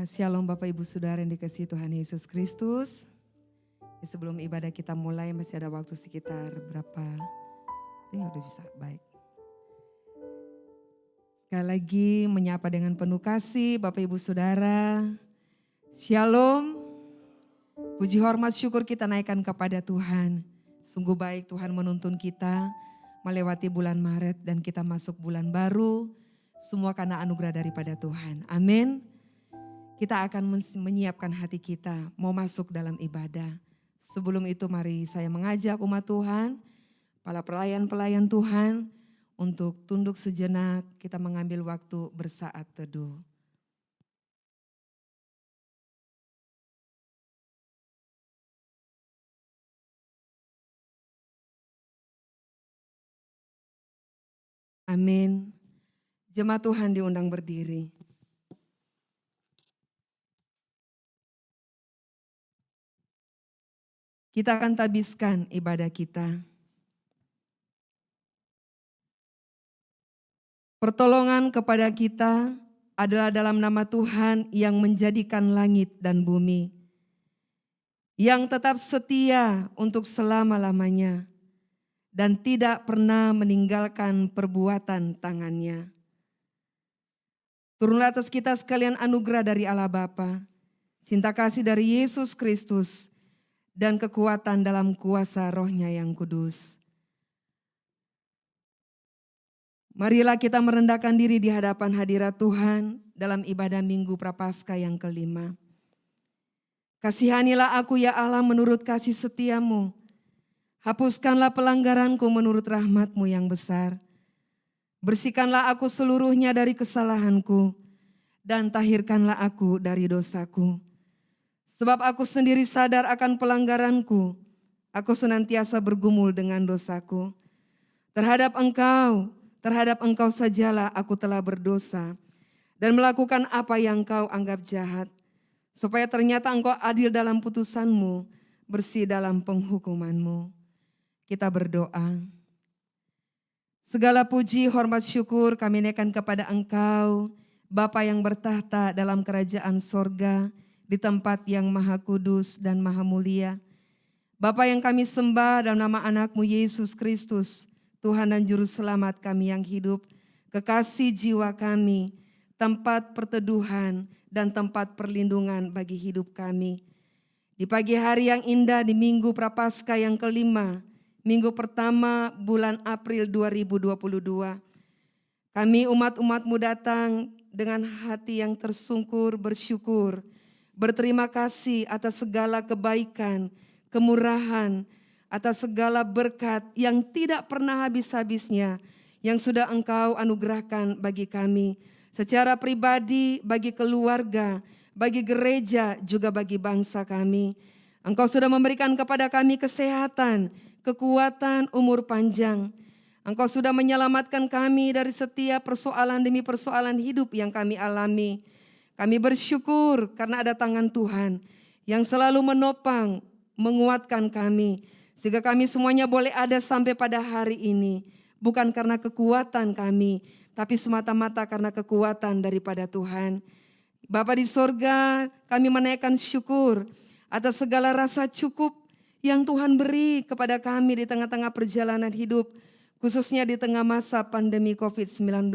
Ya, shalom Bapak Ibu Saudara yang dikasihi Tuhan Yesus Kristus. Ya, sebelum ibadah kita mulai masih ada waktu sekitar berapa? Ini udah bisa, baik. Sekali lagi menyapa dengan penuh kasih Bapak Ibu Saudara. Shalom. Puji hormat syukur kita naikkan kepada Tuhan. Sungguh baik Tuhan menuntun kita melewati bulan Maret dan kita masuk bulan baru. Semua karena anugerah daripada Tuhan. Amin kita akan menyiapkan hati kita mau masuk dalam ibadah. Sebelum itu mari saya mengajak umat Tuhan, para pelayan-pelayan Tuhan untuk tunduk sejenak kita mengambil waktu bersaat teduh. Amin. Jemaat Tuhan diundang berdiri. Kita akan tabiskan ibadah kita. Pertolongan kepada kita adalah dalam nama Tuhan yang menjadikan langit dan bumi, yang tetap setia untuk selama-lamanya, dan tidak pernah meninggalkan perbuatan tangannya. Turunlah atas kita sekalian anugerah dari Allah Bapa, cinta kasih dari Yesus Kristus, dan kekuatan dalam kuasa rohnya yang kudus. Marilah kita merendahkan diri di hadapan hadirat Tuhan dalam ibadah minggu prapaskah yang kelima. Kasihanilah aku ya Allah menurut kasih setiamu. Hapuskanlah pelanggaranku menurut rahmatmu yang besar. Bersihkanlah aku seluruhnya dari kesalahanku dan tahirkanlah aku dari dosaku. Sebab aku sendiri sadar akan pelanggaranku. Aku senantiasa bergumul dengan dosaku. Terhadap engkau, terhadap engkau sajalah aku telah berdosa. Dan melakukan apa yang kau anggap jahat. Supaya ternyata engkau adil dalam putusanmu, bersih dalam penghukumanmu. Kita berdoa. Segala puji, hormat, syukur kami naikkan kepada engkau, Bapa yang bertahta dalam kerajaan sorga, di tempat yang maha kudus dan maha mulia. Bapa yang kami sembah dalam nama anakmu Yesus Kristus, Tuhan dan Juru Selamat kami yang hidup, kekasih jiwa kami, tempat perteduhan dan tempat perlindungan bagi hidup kami. Di pagi hari yang indah di Minggu Prapaskah yang kelima, Minggu pertama bulan April 2022, kami umat-umatmu datang dengan hati yang tersungkur bersyukur, Berterima kasih atas segala kebaikan, kemurahan, atas segala berkat yang tidak pernah habis-habisnya yang sudah Engkau anugerahkan bagi kami secara pribadi, bagi keluarga, bagi gereja, juga bagi bangsa kami. Engkau sudah memberikan kepada kami kesehatan, kekuatan, umur panjang. Engkau sudah menyelamatkan kami dari setiap persoalan demi persoalan hidup yang kami alami. Kami bersyukur karena ada tangan Tuhan yang selalu menopang, menguatkan kami. Sehingga kami semuanya boleh ada sampai pada hari ini. Bukan karena kekuatan kami, tapi semata-mata karena kekuatan daripada Tuhan. Bapa di sorga, kami menaikkan syukur atas segala rasa cukup yang Tuhan beri kepada kami di tengah-tengah perjalanan hidup, khususnya di tengah masa pandemi COVID-19.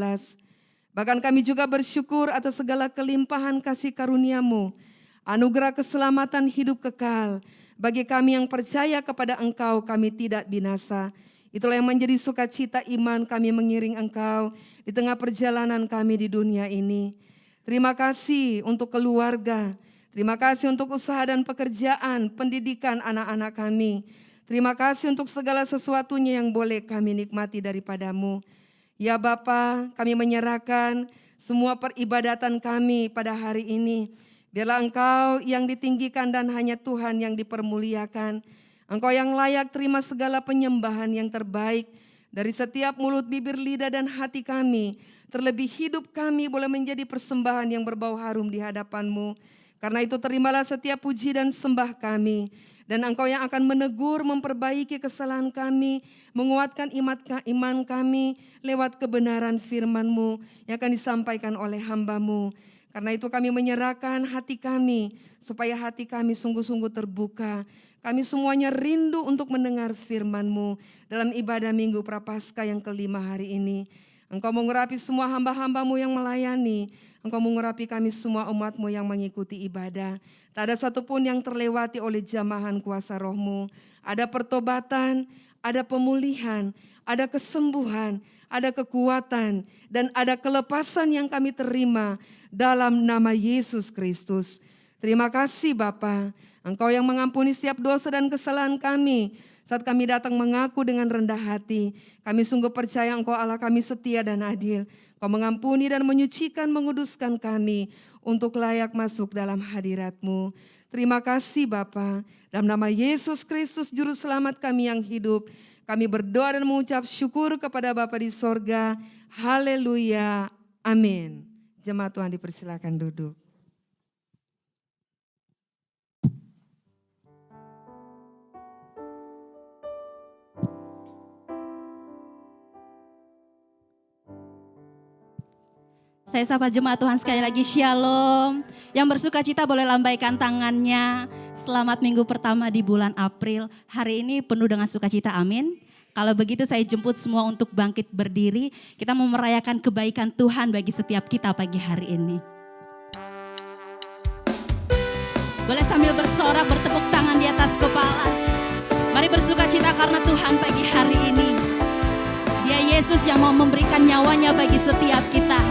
Bahkan kami juga bersyukur atas segala kelimpahan kasih karuniamu, anugerah keselamatan hidup kekal. Bagi kami yang percaya kepada engkau, kami tidak binasa. Itulah yang menjadi sukacita iman kami mengiring engkau di tengah perjalanan kami di dunia ini. Terima kasih untuk keluarga, terima kasih untuk usaha dan pekerjaan, pendidikan anak-anak kami. Terima kasih untuk segala sesuatunya yang boleh kami nikmati daripadamu. Ya Bapa, kami menyerahkan semua peribadatan kami pada hari ini. Biarlah Engkau yang ditinggikan dan hanya Tuhan yang dipermuliakan. Engkau yang layak terima segala penyembahan yang terbaik dari setiap mulut, bibir, lidah, dan hati kami. Terlebih hidup kami boleh menjadi persembahan yang berbau harum di hadapanmu. Karena itu terimalah setiap puji dan sembah kami. Dan engkau yang akan menegur, memperbaiki kesalahan kami, menguatkan iman kami lewat kebenaran firman-Mu yang akan disampaikan oleh hambamu. Karena itu kami menyerahkan hati kami, supaya hati kami sungguh-sungguh terbuka. Kami semuanya rindu untuk mendengar firman-Mu dalam ibadah Minggu Prapaskah yang kelima hari ini. Engkau mengurapi semua hamba-hambamu yang melayani. Engkau mengurapi kami semua umatmu yang mengikuti ibadah. Tak ada satupun yang terlewati oleh jamahan kuasa rohmu. Ada pertobatan, ada pemulihan, ada kesembuhan, ada kekuatan, dan ada kelepasan yang kami terima dalam nama Yesus Kristus. Terima kasih Bapa, Engkau yang mengampuni setiap dosa dan kesalahan kami, saat kami datang mengaku dengan rendah hati, kami sungguh percaya Engkau Allah kami setia dan adil. Kau mengampuni dan menyucikan, menguduskan kami untuk layak masuk dalam hadiratmu. Terima kasih Bapa. Dalam nama Yesus Kristus Juru Selamat kami yang hidup, kami berdoa dan mengucap syukur kepada Bapa di sorga. Haleluya. Amin. Jemaat Tuhan dipersilakan duduk. Saya sapa jemaat Tuhan sekali lagi Shalom. Yang bersuka cita boleh lambaikan tangannya. Selamat minggu pertama di bulan April. Hari ini penuh dengan sukacita, amin. Kalau begitu saya jemput semua untuk bangkit berdiri. Kita mau merayakan kebaikan Tuhan bagi setiap kita pagi hari ini. Boleh sambil bersorak bertepuk tangan di atas kepala. Mari bersuka cita karena Tuhan pagi hari ini. Dia Yesus yang mau memberikan nyawanya bagi setiap kita.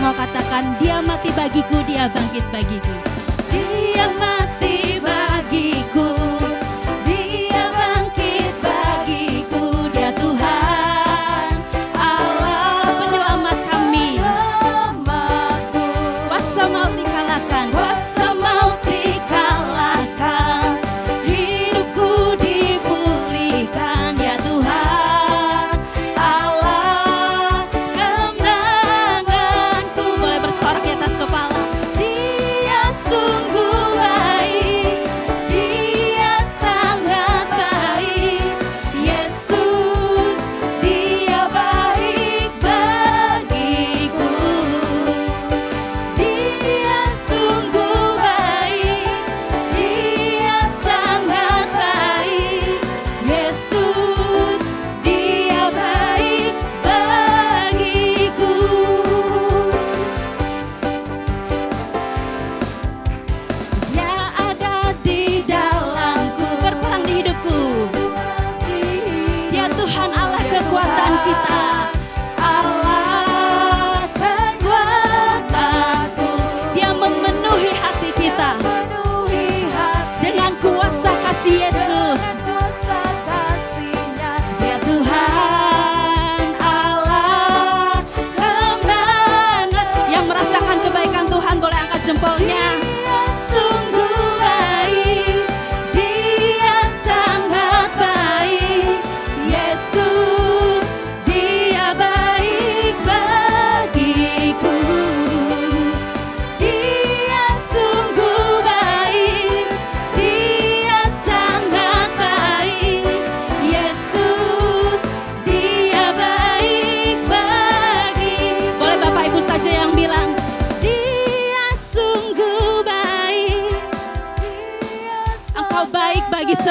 Mau katakan dia mati bagiku, dia bangkit bagiku. Dia mati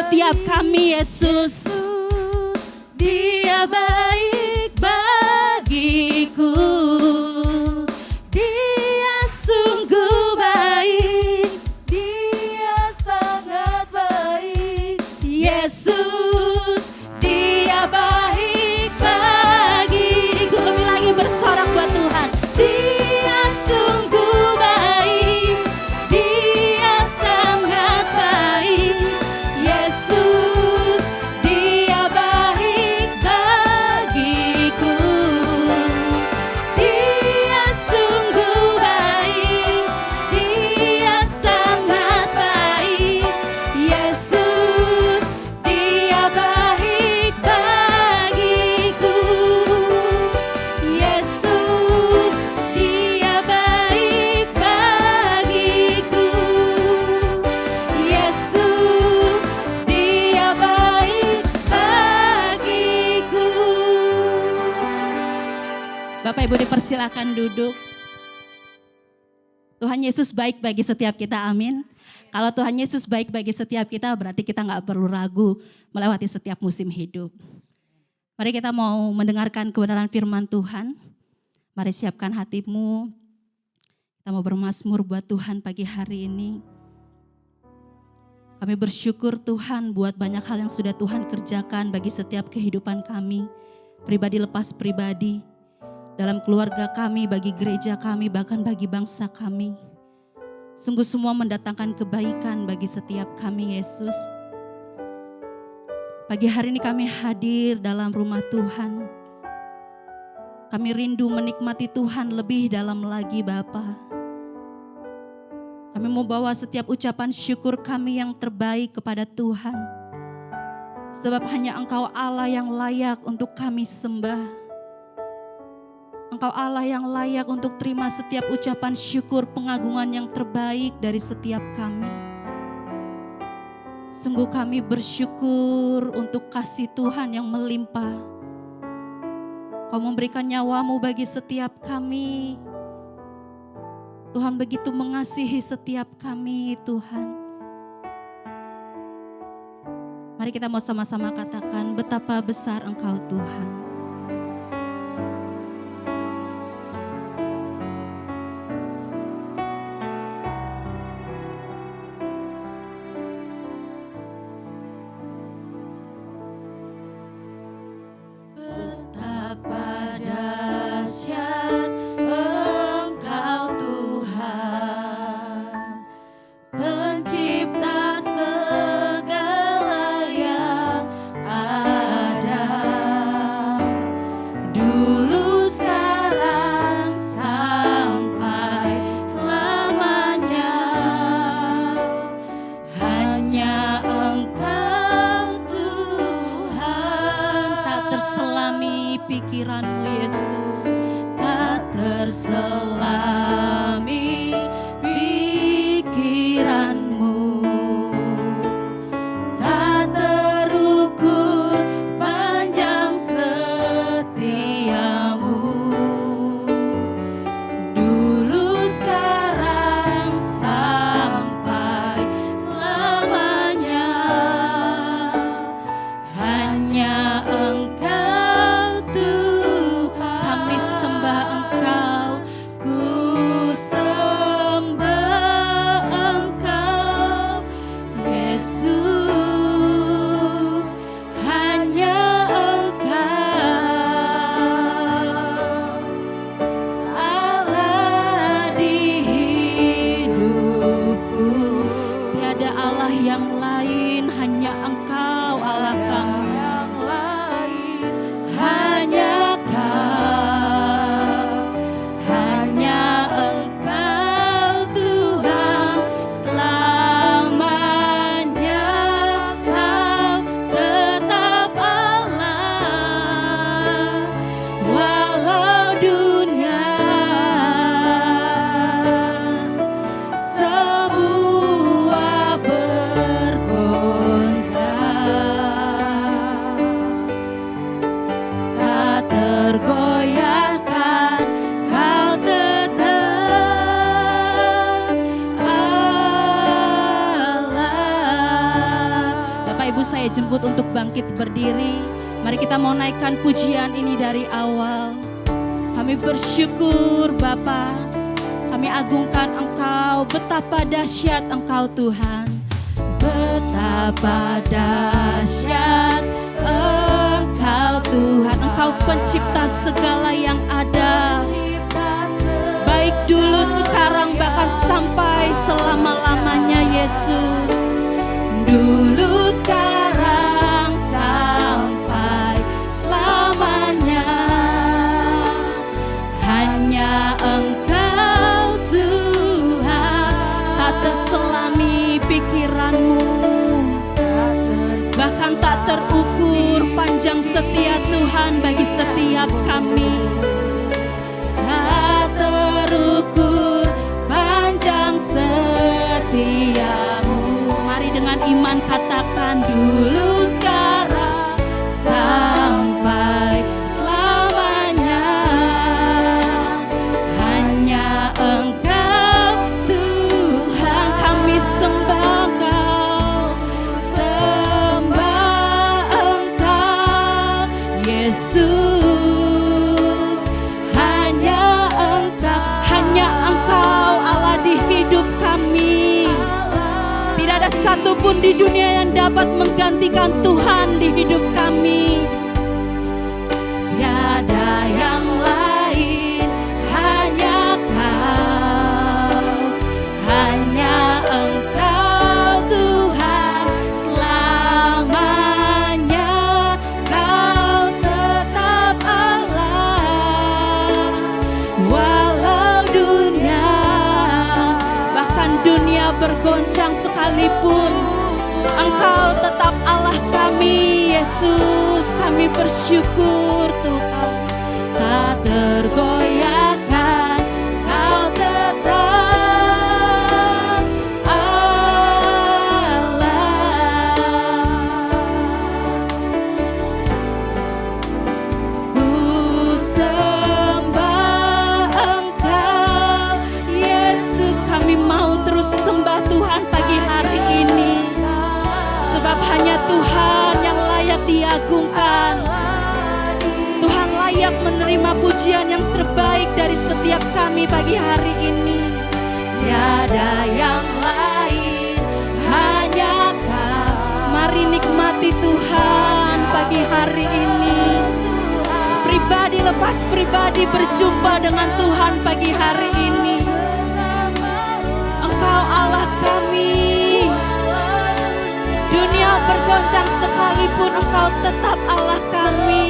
Setiap kami Yesus silakan duduk. Tuhan Yesus baik bagi setiap kita, amin. Kalau Tuhan Yesus baik bagi setiap kita, berarti kita nggak perlu ragu melewati setiap musim hidup. Mari kita mau mendengarkan kebenaran firman Tuhan. Mari siapkan hatimu. Kita mau bermasmur buat Tuhan pagi hari ini. Kami bersyukur Tuhan buat banyak hal yang sudah Tuhan kerjakan bagi setiap kehidupan kami. Pribadi lepas pribadi dalam keluarga kami, bagi gereja kami, bahkan bagi bangsa kami. Sungguh semua mendatangkan kebaikan bagi setiap kami, Yesus. Pagi hari ini kami hadir dalam rumah Tuhan. Kami rindu menikmati Tuhan lebih dalam lagi Bapa. Kami mau bawa setiap ucapan syukur kami yang terbaik kepada Tuhan. Sebab hanya Engkau Allah yang layak untuk kami sembah. Engkau Allah yang layak untuk terima setiap ucapan syukur pengagungan yang terbaik dari setiap kami. Sungguh kami bersyukur untuk kasih Tuhan yang melimpah. Kau memberikan nyawamu bagi setiap kami. Tuhan begitu mengasihi setiap kami Tuhan. Mari kita mau sama-sama katakan betapa besar Engkau Tuhan. berdiri. Mari kita mau naikkan pujian ini dari awal. Kami bersyukur Bapa. Kami agungkan Engkau, betapa dahsyat Engkau Tuhan. Betapa dahsyat Engkau Tuhan. Engkau pencipta segala yang ada. Baik dulu, sekarang, bahkan sampai selama-lamanya Yesus. Dulu sekarang. setia Tuhan bagi setiap kami. hatiku panjang setiamu. Mari dengan iman katakan dulu. di dunia yang dapat menggantikan Tuhan di hidup kami. Kami Yesus, kami bersyukur Tuhan tak tergoyah. karena pujian yang terbaik dari setiap kami pagi hari ini. Tiada yang lain, hanya Kau. Mari nikmati Tuhan pagi hari ini. Pribadi lepas pribadi berjumpa dengan Tuhan pagi hari ini. Engkau Allah kami. Dunia bergoncang sekalipun Engkau tetap Allah kami.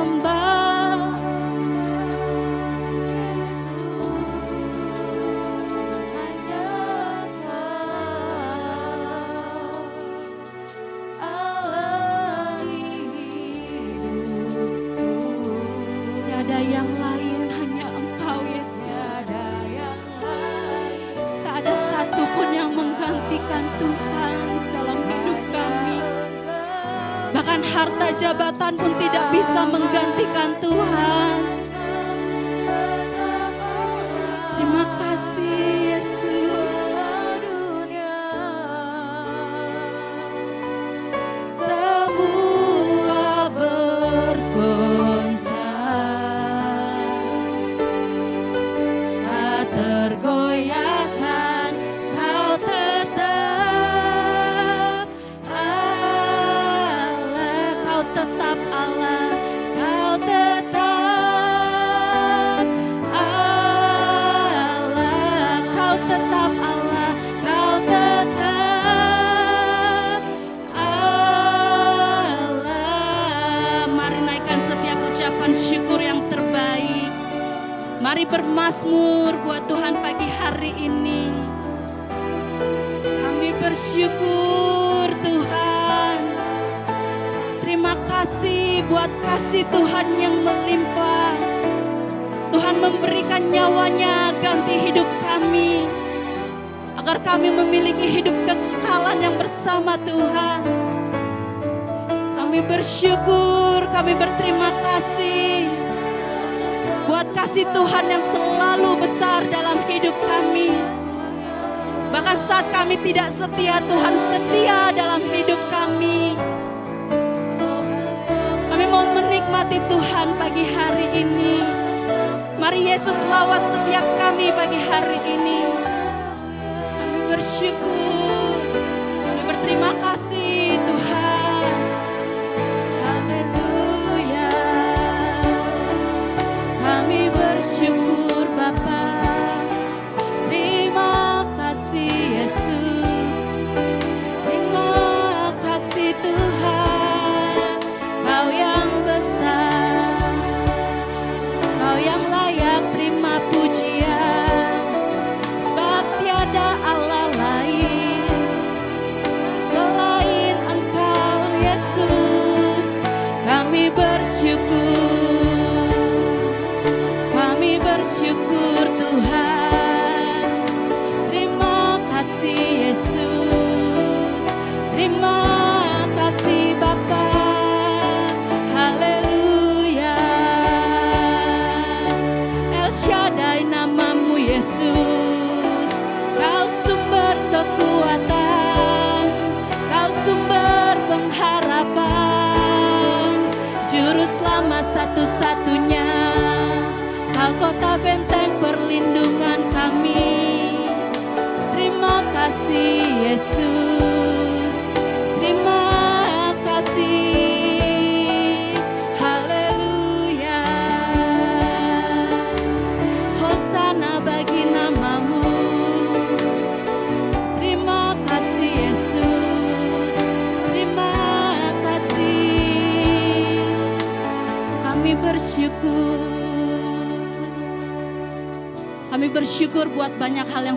jabatan pun tidak bisa menggantikan Tuhan.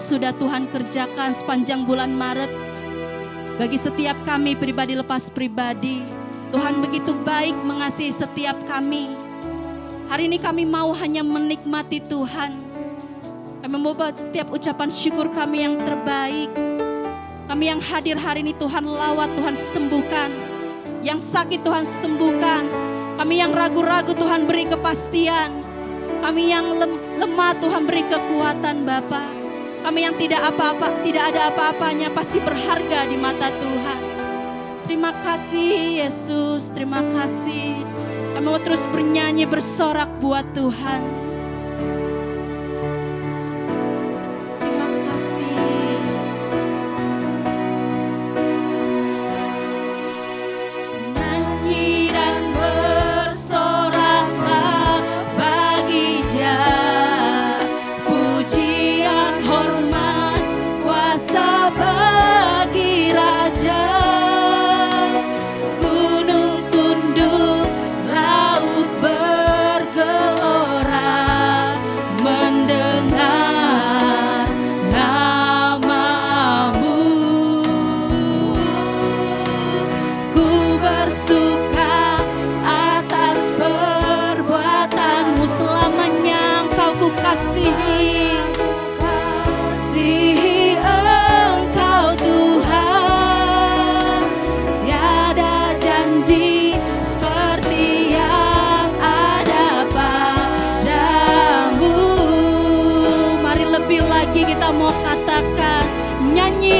Sudah Tuhan kerjakan sepanjang bulan Maret. Bagi setiap kami pribadi lepas pribadi, Tuhan begitu baik mengasihi setiap kami. Hari ini kami mau hanya menikmati Tuhan. Kami buat setiap ucapan syukur kami yang terbaik. Kami yang hadir hari ini Tuhan lawat, Tuhan sembuhkan. Yang sakit Tuhan sembuhkan. Kami yang ragu-ragu Tuhan beri kepastian. Kami yang lem- lemah Tuhan beri kekuatan Bapa. Kami yang tidak apa-apa, tidak ada apa-apanya pasti berharga di mata Tuhan. Terima kasih Yesus, terima kasih. Kami mau terus bernyanyi bersorak buat Tuhan.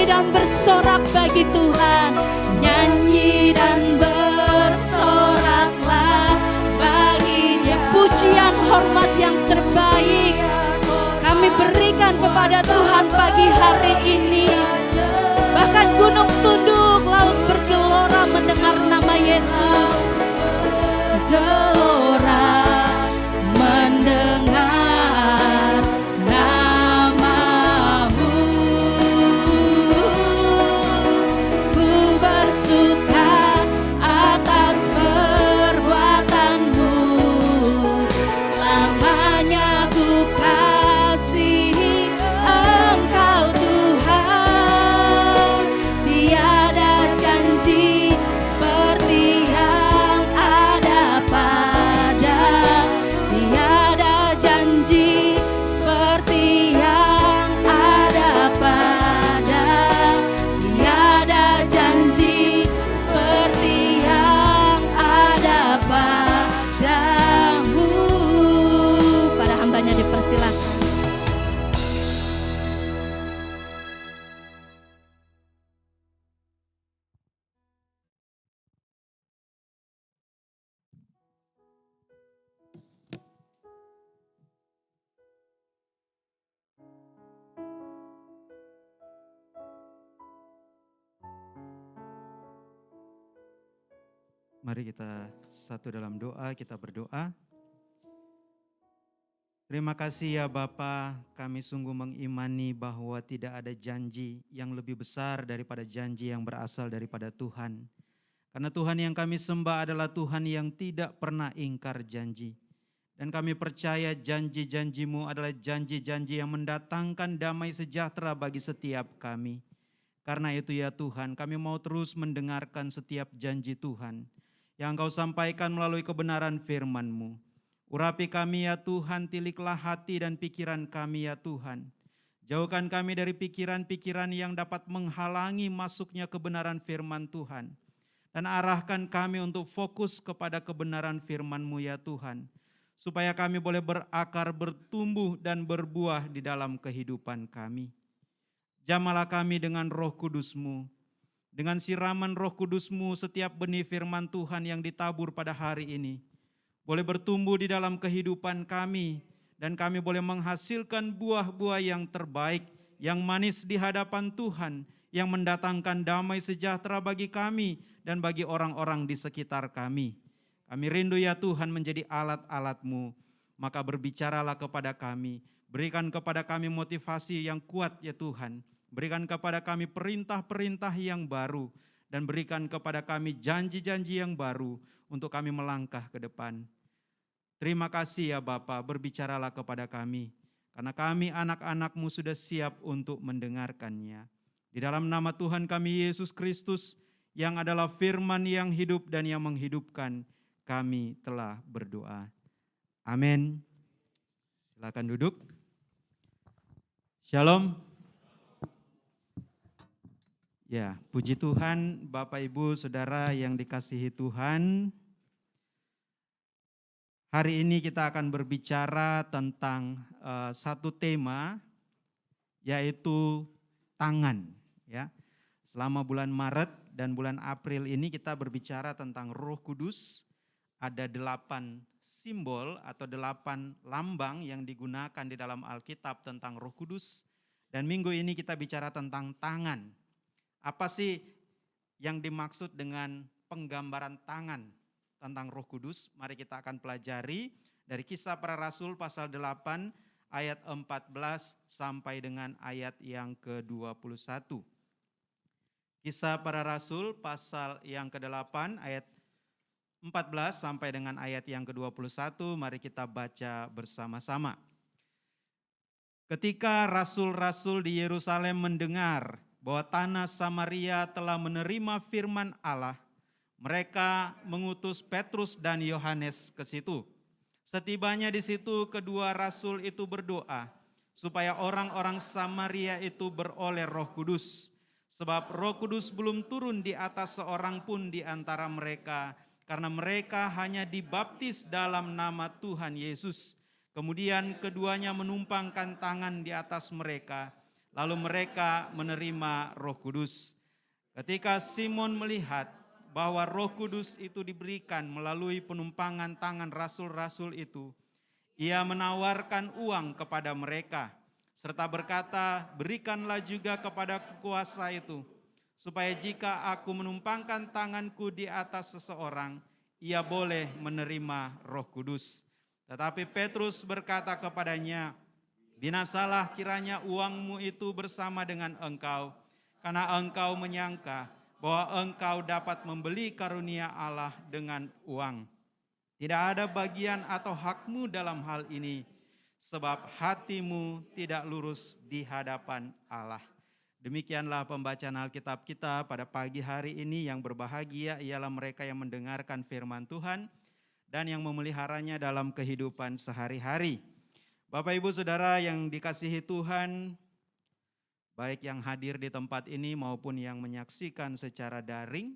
Dan bersorak bagi Tuhan. Nyanyi dan bersoraklah bagi dia. Pujian hormat yang terbaik Kami berikan kepada Tuhan pagi hari ini. Bahkan gunung tunduk, laut bergelora mendengar nama Yesus. Gelora satu dalam doa, kita berdoa. Terima kasih ya Bapa, kami sungguh mengimani bahwa tidak ada janji yang lebih besar daripada janji yang berasal daripada Tuhan. Karena Tuhan yang kami sembah adalah Tuhan yang tidak pernah ingkar janji. Dan kami percaya janji-janjimu adalah janji-janji yang mendatangkan damai sejahtera bagi setiap kami. Karena itu ya Tuhan, kami mau terus mendengarkan setiap janji Tuhan yang Engkau sampaikan melalui kebenaran firman-Mu. Urapi kami ya Tuhan, tiliklah hati dan pikiran kami ya Tuhan. Jauhkan kami dari pikiran-pikiran yang dapat menghalangi masuknya kebenaran firman Tuhan. Dan arahkan kami untuk fokus kepada kebenaran firman-Mu ya Tuhan. Supaya kami boleh berakar, bertumbuh, dan berbuah di dalam kehidupan kami. Jamalah kami dengan roh kudus-Mu, dengan siraman roh kudus-Mu setiap benih firman Tuhan yang ditabur pada hari ini, boleh bertumbuh di dalam kehidupan kami, dan kami boleh menghasilkan buah-buah yang terbaik, yang manis di hadapan Tuhan, yang mendatangkan damai sejahtera bagi kami dan bagi orang-orang di sekitar kami. Kami rindu ya Tuhan menjadi alat-alat-Mu, maka berbicaralah kepada kami, berikan kepada kami motivasi yang kuat ya Tuhan, berikan kepada kami perintah-perintah yang baru, dan berikan kepada kami janji-janji yang baru untuk kami melangkah ke depan. Terima kasih ya Bapa, berbicaralah kepada kami, karena kami anak-anakmu sudah siap untuk mendengarkannya. Di dalam nama Tuhan kami Yesus Kristus, yang adalah firman yang hidup dan yang menghidupkan, kami telah berdoa. Amin. Silakan duduk. Shalom. Ya, puji Tuhan, Bapak Ibu, Saudara yang dikasihi Tuhan. Hari ini kita akan berbicara tentang uh, satu tema yaitu tangan ya. Selama bulan Maret dan bulan April ini kita berbicara tentang Roh Kudus. Ada delapan simbol atau delapan lambang yang digunakan di dalam Alkitab tentang Roh Kudus. Dan minggu ini kita bicara tentang tangan. Apa sih yang dimaksud dengan penggambaran tangan tentang Roh Kudus. Mari kita akan pelajari dari Kisah Para Rasul pasal 8 ayat 14 sampai dengan ayat yang ke-21. Kisah Para Rasul pasal yang ke-8 ayat 14 sampai dengan ayat yang ke-21, mari kita baca bersama-sama. Ketika rasul-rasul di Yerusalem mendengar bahwa tanah Samaria telah menerima firman Allah, mereka mengutus Petrus dan Yohanes ke situ. Setibanya di situ kedua rasul itu berdoa supaya orang-orang Samaria itu beroleh Roh Kudus. Sebab Roh Kudus belum turun di atas seorang pun di antara mereka karena mereka hanya dibaptis dalam nama Tuhan Yesus. Kemudian keduanya menumpangkan tangan di atas mereka, lalu mereka menerima Roh Kudus. Ketika Simon melihat bahwa Roh Kudus itu diberikan melalui penumpangan tangan rasul-rasul itu, ia menawarkan uang kepada mereka serta berkata, "Berikanlah juga kepada kuasa itu, supaya jika aku menumpangkan tanganku di atas seseorang, ia boleh menerima Roh Kudus." Tetapi Petrus berkata kepadanya, "Binasalah kiranya uangmu itu bersama dengan engkau, karena engkau menyangka bahwa engkau dapat membeli karunia Allah dengan uang. Tidak ada bagian atau hakmu dalam hal ini, sebab hatimu tidak lurus di hadapan Allah. Demikianlah pembacaan Alkitab kita pada pagi hari ini yang berbahagia ialah mereka yang mendengarkan firman Tuhan dan yang memeliharanya dalam kehidupan sehari-hari. Bapak Ibu Saudara yang dikasihi Tuhan, baik yang hadir di tempat ini maupun yang menyaksikan secara daring.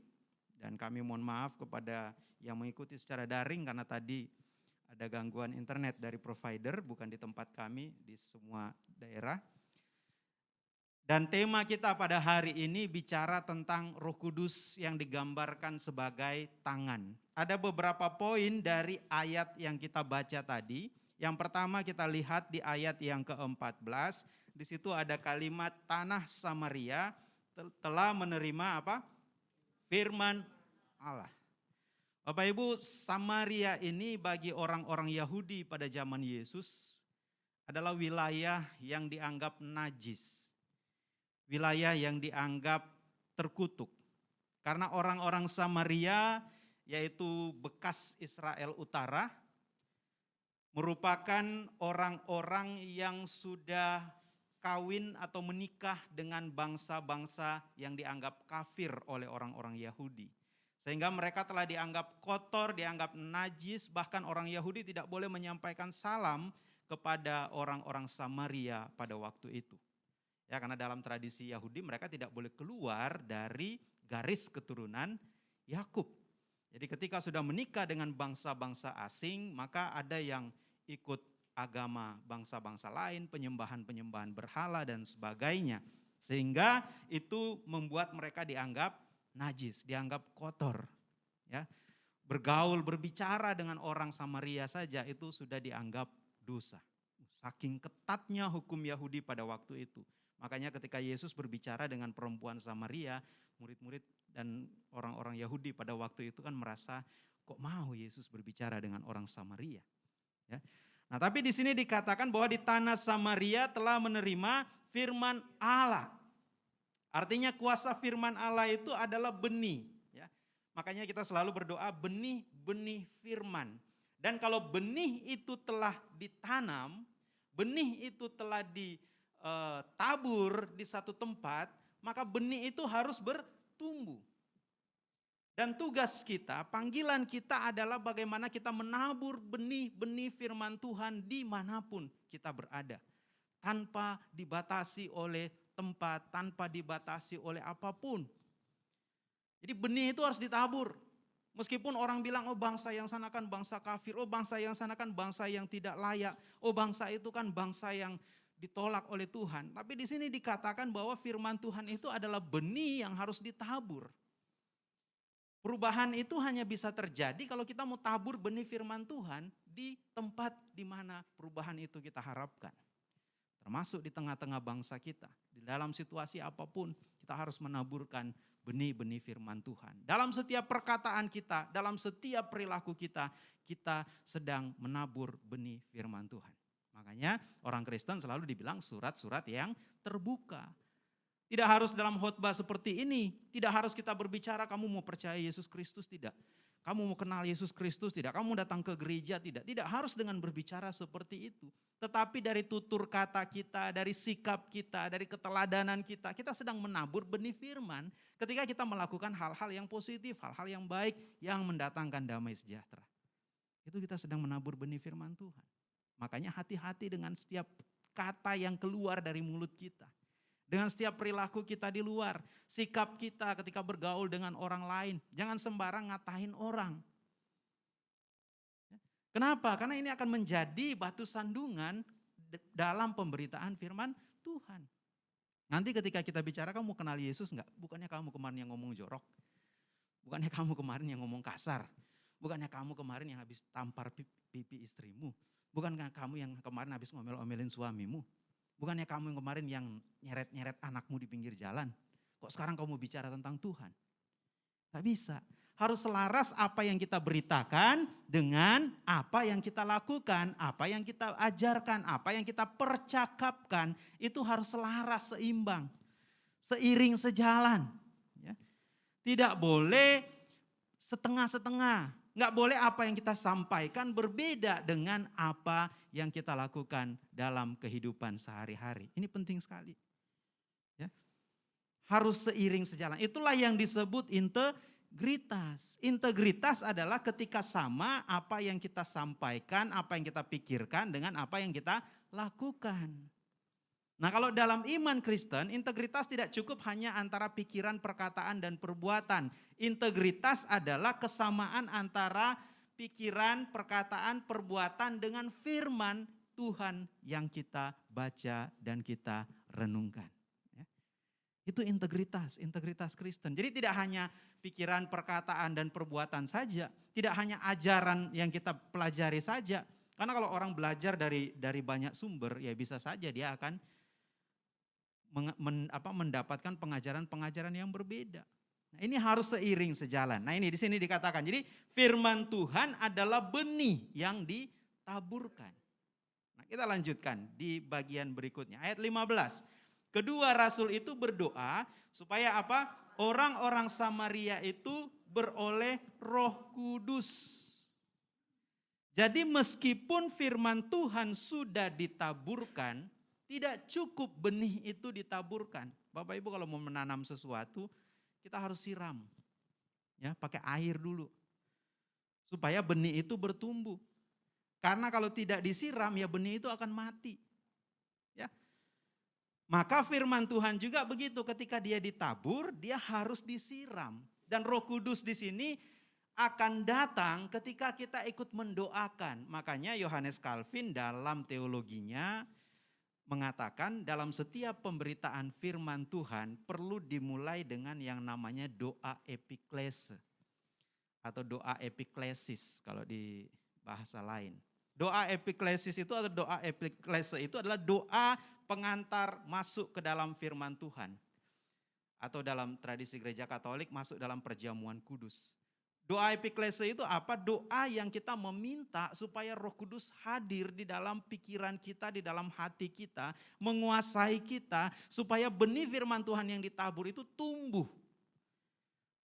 Dan kami mohon maaf kepada yang mengikuti secara daring karena tadi ada gangguan internet dari provider, bukan di tempat kami, di semua daerah. Dan tema kita pada hari ini bicara tentang Roh Kudus yang digambarkan sebagai tangan. Ada beberapa poin dari ayat yang kita baca tadi. Yang pertama kita lihat di ayat yang ke-14, di situ ada kalimat tanah Samaria telah menerima apa? Firman Allah. Bapak Ibu, Samaria ini bagi orang-orang Yahudi pada zaman Yesus adalah wilayah yang dianggap najis. Wilayah yang dianggap terkutuk. Karena orang-orang Samaria yaitu bekas Israel Utara merupakan orang-orang yang sudah kawin atau menikah dengan bangsa-bangsa yang dianggap kafir oleh orang-orang Yahudi. Sehingga mereka telah dianggap kotor, dianggap najis, bahkan orang Yahudi tidak boleh menyampaikan salam kepada orang-orang Samaria pada waktu itu. Ya, karena dalam tradisi Yahudi mereka tidak boleh keluar dari garis keturunan Yakub. Jadi ketika sudah menikah dengan bangsa-bangsa asing, maka ada yang ikut agama bangsa-bangsa lain, penyembahan-penyembahan berhala dan sebagainya. Sehingga itu membuat mereka dianggap najis, dianggap kotor. Ya. bergaul, berbicara dengan orang Samaria saja itu sudah dianggap dosa. Saking ketatnya hukum Yahudi pada waktu itu. Makanya ketika Yesus berbicara dengan perempuan Samaria, murid-murid dan orang-orang Yahudi pada waktu itu kan merasa kok mau Yesus berbicara dengan orang Samaria. Ya. Nah tapi di sini dikatakan bahwa di tanah Samaria telah menerima firman Allah. Artinya kuasa firman Allah itu adalah benih. Ya. Makanya kita selalu berdoa benih-benih firman. Dan kalau benih itu telah ditanam, benih itu telah ditabur di satu tempat, maka benih itu harus bertumbuh. Dan tugas kita, panggilan kita adalah bagaimana kita menabur benih-benih firman Tuhan di mana pun kita berada. Tanpa dibatasi oleh tempat, tanpa dibatasi oleh apa pun. Jadi benih itu harus ditabur. Meskipun orang bilang, oh bangsa yang sana kan bangsa kafir, oh bangsa yang sana kan bangsa yang tidak layak, oh bangsa itu kan bangsa yang ditolak oleh Tuhan. Tapi di sini dikatakan bahwa firman Tuhan itu adalah benih yang harus ditabur. Perubahan itu hanya bisa terjadi kalau kita mau tabur benih firman Tuhan di tempat di mana perubahan itu kita harapkan. Termasuk di tengah-tengah bangsa kita. Di dalam situasi apa pun kita harus menaburkan benih-benih firman Tuhan. Dalam setiap perkataan kita, dalam setiap perilaku kita, kita sedang menabur benih firman Tuhan. Makanya orang Kristen selalu dibilang surat-surat yang terbuka. Tidak harus dalam khotbah seperti ini, tidak harus kita berbicara kamu mau percaya Yesus Kristus tidak. Kamu mau kenal Yesus Kristus tidak, kamu datang ke gereja tidak. Tidak harus dengan berbicara seperti itu. Tetapi dari tutur kata kita, dari sikap kita, dari keteladanan kita, kita sedang menabur benih firman ketika kita melakukan hal-hal yang positif, hal-hal yang baik yang mendatangkan damai sejahtera. Itu kita sedang menabur benih firman Tuhan. Makanya hati-hati dengan setiap kata yang keluar dari mulut kita dengan setiap perilaku kita di luar, sikap kita ketika bergaul dengan orang lain. Jangan sembarang ngatahin orang. Kenapa? Karena ini akan menjadi batu sandungan dalam pemberitaan firman Tuhan. Nanti ketika kita bicara kamu kenal Yesus enggak? Bukannya kamu kemarin yang ngomong jorok. Bukannya kamu kemarin yang ngomong kasar. Bukannya kamu kemarin yang habis tampar pipi istrimu. Bukankah kamu yang kemarin habis ngomel-omelin suamimu. Bukannya kamu yang kemarin yang nyeret-nyeret anakmu di pinggir jalan. Kok sekarang kamu bicara tentang Tuhan? Gak bisa. Harus selaras apa yang kita beritakan dengan apa yang kita lakukan, apa yang kita ajarkan, apa yang kita percakapkan. Itu harus selaras, seimbang, seiring sejalan. Ya. Tidak boleh setengah-setengah. Nggak boleh apa yang kita sampaikan berbeda dengan apa yang kita lakukan dalam kehidupan sehari-hari. Ini penting sekali. Ya. Harus seiring sejalan. Itulah yang disebut integritas. Integritas adalah ketika sama apa yang kita sampaikan, apa yang kita pikirkan dengan apa yang kita lakukan. Nah kalau dalam iman Kristen, integritas tidak cukup hanya antara pikiran, perkataan, dan perbuatan. Integritas adalah kesamaan antara pikiran, perkataan, perbuatan dengan firman Tuhan yang kita baca dan kita renungkan. Ya. Itu integritas, integritas Kristen. Jadi tidak hanya pikiran, perkataan, dan perbuatan saja. Tidak hanya ajaran yang kita pelajari saja. Karena kalau orang belajar dari dari banyak sumber, ya bisa saja dia akan men, apa, mendapatkan pengajaran-pengajaran yang berbeda. Nah, ini harus seiring sejalan. Nah ini di sini dikatakan, jadi firman Tuhan adalah benih yang ditaburkan. Nah kita lanjutkan di bagian berikutnya, ayat 15. Kedua rasul itu berdoa supaya apa? Orang-orang Samaria itu beroleh roh kudus. Jadi meskipun firman Tuhan sudah ditaburkan, tidak cukup benih itu ditaburkan. Bapak Ibu kalau mau menanam sesuatu, kita harus siram. Ya, pakai air dulu. Supaya benih itu bertumbuh. Karena kalau tidak disiram ya benih itu akan mati. Ya. Maka firman Tuhan juga begitu ketika dia ditabur, dia harus disiram. Dan Roh Kudus di sini akan datang ketika kita ikut mendoakan. Makanya Yohanes Calvin dalam teologinya mengatakan dalam setiap pemberitaan firman Tuhan perlu dimulai dengan yang namanya doa epiklese. atau doa epiklesis kalau di bahasa lain. Doa epiklesis itu atau doa epiklese itu adalah doa pengantar masuk ke dalam firman Tuhan. Atau dalam tradisi gereja katolik masuk dalam perjamuan kudus. Doa epiklese itu apa? Doa yang kita meminta supaya roh kudus hadir di dalam pikiran kita, di dalam hati kita, menguasai kita, supaya benih firman Tuhan yang ditabur itu tumbuh.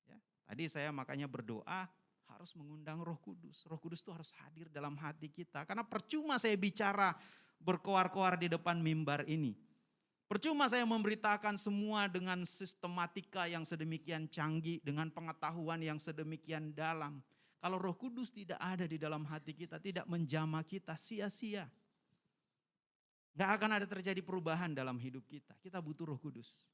Ya, tadi saya makanya berdoa harus mengundang roh kudus. Roh kudus itu harus hadir dalam hati kita. Karena percuma saya bicara berkoar-koar di depan mimbar ini. Percuma saya memberitakan semua dengan sistematika yang sedemikian canggih, dengan pengetahuan yang sedemikian dalam. Kalau roh kudus tidak ada di dalam hati kita, tidak menjama kita, sia-sia. Gak akan ada terjadi perubahan dalam hidup kita. Kita butuh roh kudus.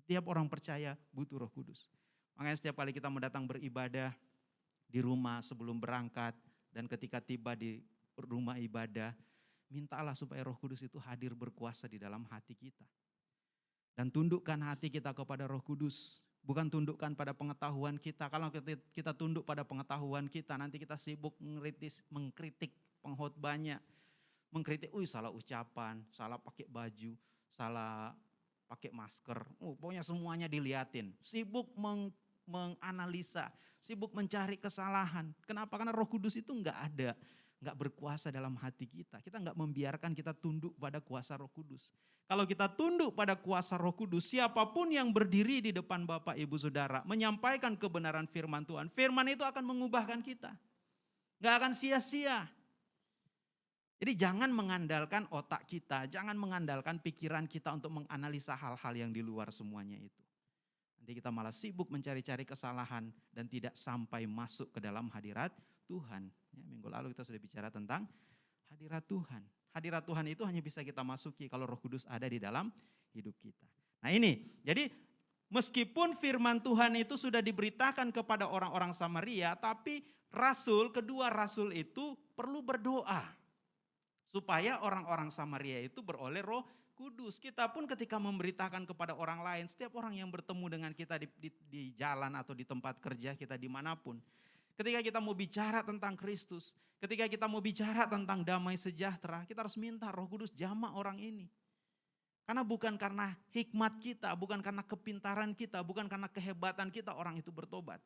Setiap orang percaya butuh roh kudus. Makanya setiap kali kita mendatang beribadah di rumah sebelum berangkat, dan ketika tiba di rumah ibadah, mintalah supaya roh kudus itu hadir berkuasa di dalam hati kita. Dan tundukkan hati kita kepada roh kudus. Bukan tundukkan pada pengetahuan kita. Kalau kita tunduk pada pengetahuan kita, nanti kita sibuk mengkritis, mengkritik penghotbahnya. Mengkritik, wih salah ucapan, salah pakai baju, salah pakai masker. Oh, pokoknya semuanya diliatin. Sibuk meng, menganalisa, sibuk mencari kesalahan. Kenapa? Karena roh kudus itu enggak ada nggak berkuasa dalam hati kita. Kita nggak membiarkan kita tunduk pada kuasa roh kudus. Kalau kita tunduk pada kuasa roh kudus, siapa pun yang berdiri di depan Bapak Ibu Saudara, menyampaikan kebenaran firman Tuhan, firman itu akan mengubahkan kita. Nggak akan sia-sia. Jadi jangan mengandalkan otak kita, jangan mengandalkan pikiran kita untuk menganalisa hal-hal yang di luar semuanya itu. Nanti kita malah sibuk mencari-cari kesalahan dan tidak sampai masuk ke dalam hadirat Tuhan. Ya, minggu lalu kita sudah bicara tentang hadirat Tuhan. Hadirat Tuhan itu hanya bisa kita masuki kalau Roh Kudus ada di dalam hidup kita. Nah ini, jadi meskipun firman Tuhan itu sudah diberitakan kepada orang-orang Samaria, tapi rasul, kedua rasul itu perlu berdoa. Supaya orang-orang Samaria itu beroleh roh kudus. Kita pun ketika memberitakan kepada orang lain, setiap orang yang bertemu dengan kita di, di, di jalan atau di tempat kerja kita di mana pun, Ketika kita mau bicara tentang Kristus, ketika kita mau bicara tentang damai sejahtera, kita harus minta roh kudus jama orang ini. Karena bukan karena hikmat kita, bukan karena kepintaran kita, bukan karena kehebatan kita orang itu bertobat.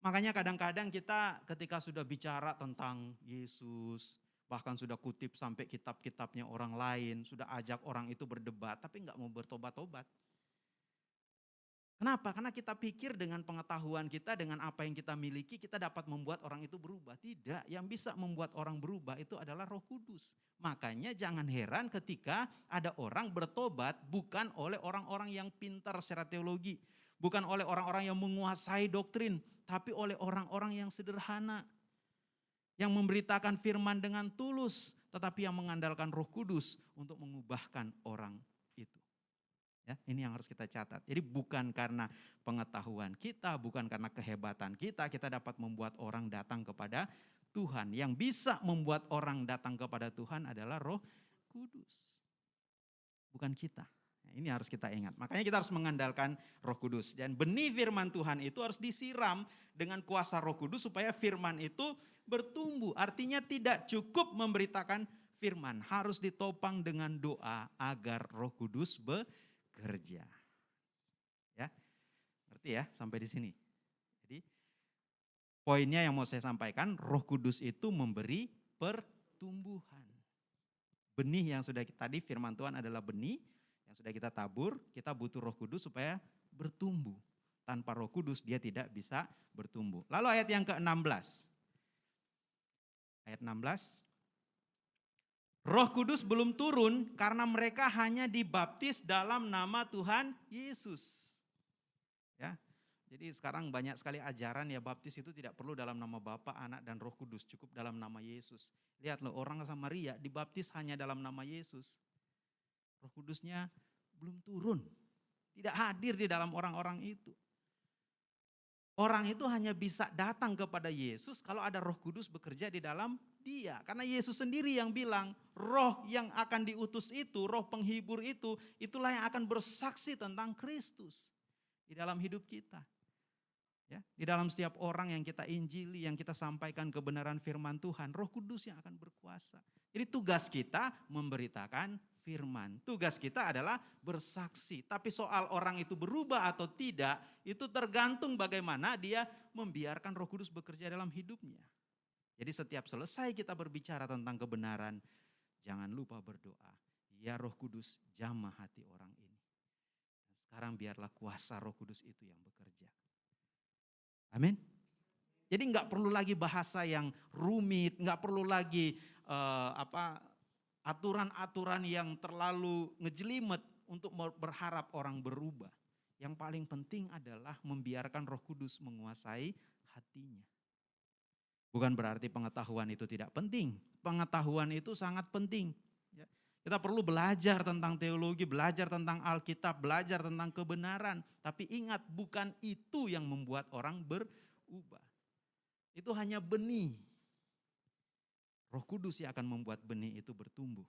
Makanya kadang-kadang kita ketika sudah bicara tentang Yesus, bahkan sudah kutip sampai kitab-kitabnya orang lain, sudah ajak orang itu berdebat, tapi nggak mau bertobat-tobat. Kenapa? Karena kita pikir dengan pengetahuan kita, dengan apa yang kita miliki, kita dapat membuat orang itu berubah. Tidak, yang bisa membuat orang berubah itu adalah roh kudus. Makanya jangan heran ketika ada orang bertobat bukan oleh orang-orang yang pintar secara teologi. Bukan oleh orang-orang yang menguasai doktrin, tapi oleh orang-orang yang sederhana. Yang memberitakan firman dengan tulus, tetapi yang mengandalkan roh kudus untuk mengubahkan orang Ya, ini yang harus kita catat. Jadi bukan karena pengetahuan kita, bukan karena kehebatan kita, kita dapat membuat orang datang kepada Tuhan. Yang bisa membuat orang datang kepada Tuhan adalah Roh Kudus. Bukan kita. Nah, ini harus kita ingat. Makanya kita harus mengandalkan Roh Kudus dan benih firman Tuhan itu harus disiram dengan kuasa Roh Kudus supaya firman itu bertumbuh. Artinya tidak cukup memberitakan firman, harus ditopang dengan doa agar Roh Kudus bekerja kerja. Ya, ngerti ya sampai di sini. Jadi poinnya yang mau saya sampaikan, Roh Kudus itu memberi pertumbuhan. Benih yang sudah kita, tadi firman Tuhan adalah benih yang sudah kita tabur, kita butuh Roh Kudus supaya bertumbuh. Tanpa Roh Kudus dia tidak bisa bertumbuh. Lalu ayat yang ke-16. Ayat 16, Roh Kudus belum turun karena mereka hanya dibaptis dalam nama Tuhan Yesus. Ya. Jadi sekarang banyak sekali ajaran ya baptis itu tidak perlu dalam nama Bapa, Anak dan Roh Kudus, cukup dalam nama Yesus. Lihat loh orang Samaria dibaptis hanya dalam nama Yesus. Roh Kudusnya belum turun. Tidak hadir di dalam orang-orang itu. Orang itu hanya bisa datang kepada Yesus kalau ada Roh Kudus bekerja di dalam dia. Karena Yesus sendiri yang bilang, roh yang akan diutus itu, roh penghibur itu, itulah yang akan bersaksi tentang Kristus di dalam hidup kita. Ya, di dalam setiap orang yang kita injili, yang kita sampaikan kebenaran firman Tuhan, Roh Kudus yang akan berkuasa. Jadi tugas kita memberitakan firman. Tugas kita adalah bersaksi. Tapi soal orang itu berubah atau tidak, itu tergantung bagaimana dia membiarkan Roh Kudus bekerja dalam hidupnya. Jadi setiap selesai kita berbicara tentang kebenaran, jangan lupa berdoa. Ya Roh Kudus, jamah hati orang ini. Dan sekarang biarlah kuasa Roh Kudus itu yang bekerja. Amin. Jadi nggak perlu lagi bahasa yang rumit, nggak perlu lagi uh, apa aturan-aturan yang terlalu ngejelimet untuk berharap orang berubah. Yang paling penting adalah membiarkan Roh Kudus menguasai hatinya. Bukan berarti pengetahuan itu tidak penting. Pengetahuan itu sangat penting. Ya. Kita perlu belajar tentang teologi, belajar tentang Alkitab, belajar tentang kebenaran. Tapi ingat, bukan itu yang membuat orang berubah. Itu hanya benih. Roh Kudus yang akan membuat benih itu bertumbuh.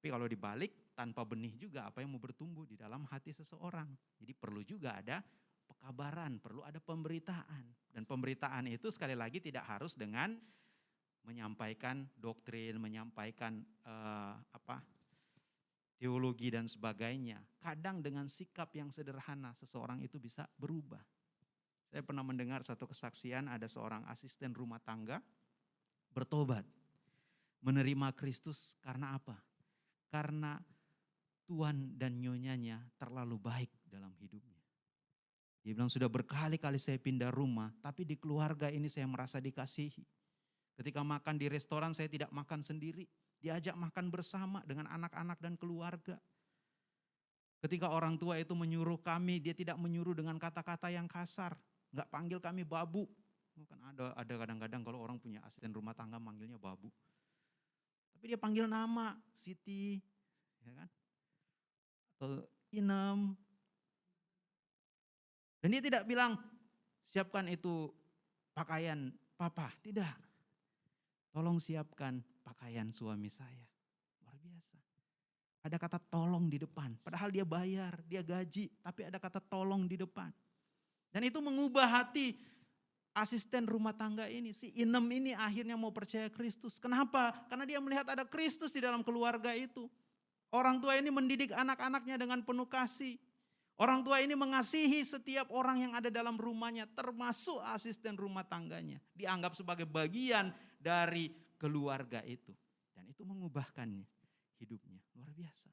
Tapi kalau dibalik, tanpa benih juga apa yang mau bertumbuh di dalam hati seseorang. Jadi perlu juga ada pekabaran, perlu ada pemberitaan. Dan pemberitaan itu sekali lagi tidak harus dengan menyampaikan doktrin, menyampaikan uh, apa teologi dan sebagainya. Kadang dengan sikap yang sederhana seseorang itu bisa berubah. Saya pernah mendengar satu kesaksian ada seorang asisten rumah tangga bertobat. Menerima Kristus karena apa? Karena Tuhan dan nyonyanya terlalu baik dalam hidupnya. Dia bilang sudah berkali-kali saya pindah rumah, tapi di keluarga ini saya merasa dikasihi Ketika makan di restoran saya tidak makan sendiri, diajak makan bersama dengan anak-anak dan keluarga. Ketika orang tua itu menyuruh kami, dia tidak menyuruh dengan kata-kata yang kasar, nggak panggil kami babu. Kan ada ada kadang-kadang kalau orang punya asisten rumah tangga manggilnya babu. Tapi dia panggil nama, Siti, ya kan? Atau Inem. Dan dia tidak bilang, siapkan itu pakaian papa, tidak. Tolong siapkan pakaian suami saya. Luar biasa. Ada kata tolong di depan. Padahal dia bayar, dia gaji. Tapi ada kata tolong di depan. Dan itu mengubah hati asisten rumah tangga ini. Si Inem ini akhirnya mau percaya Kristus. Kenapa? Karena dia melihat ada Kristus di dalam keluarga itu. Orang tua ini mendidik anak-anaknya dengan penuh kasih. Orang tua ini mengasihi setiap orang yang ada dalam rumahnya, termasuk asisten rumah tangganya. Dianggap sebagai bagian dari keluarga itu. Dan itu mengubahkan hidupnya. Luar biasa.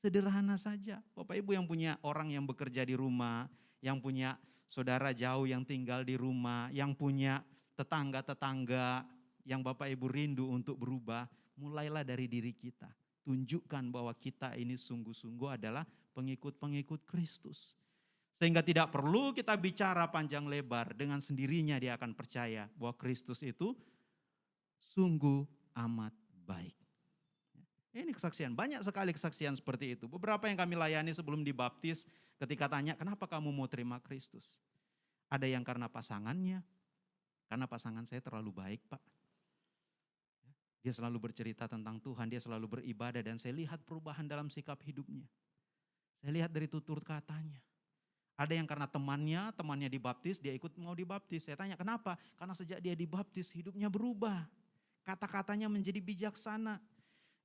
Sederhana saja. Bapak Ibu yang punya orang yang bekerja di rumah, yang punya saudara jauh yang tinggal di rumah, yang punya tetangga-tetangga yang Bapak Ibu rindu untuk berubah, mulailah dari diri kita. Tunjukkan bahwa kita ini sungguh-sungguh adalah pengikut-pengikut Kristus. Sehingga tidak perlu kita bicara panjang lebar, dengan sendirinya dia akan percaya bahwa Kristus itu sungguh amat baik. Ini kesaksian, banyak sekali kesaksian seperti itu. Beberapa yang kami layani sebelum dibaptis ketika tanya, kenapa kamu mau terima Kristus? Ada yang karena pasangannya, karena pasangan saya terlalu baik pak. Dia selalu bercerita tentang Tuhan, dia selalu beribadah dan saya lihat perubahan dalam sikap hidupnya. Saya lihat dari tutur katanya. Ada yang karena temannya, temannya dibaptis, dia ikut mau dibaptis. Saya tanya kenapa? Karena sejak dia dibaptis hidupnya berubah. Kata-katanya menjadi bijaksana.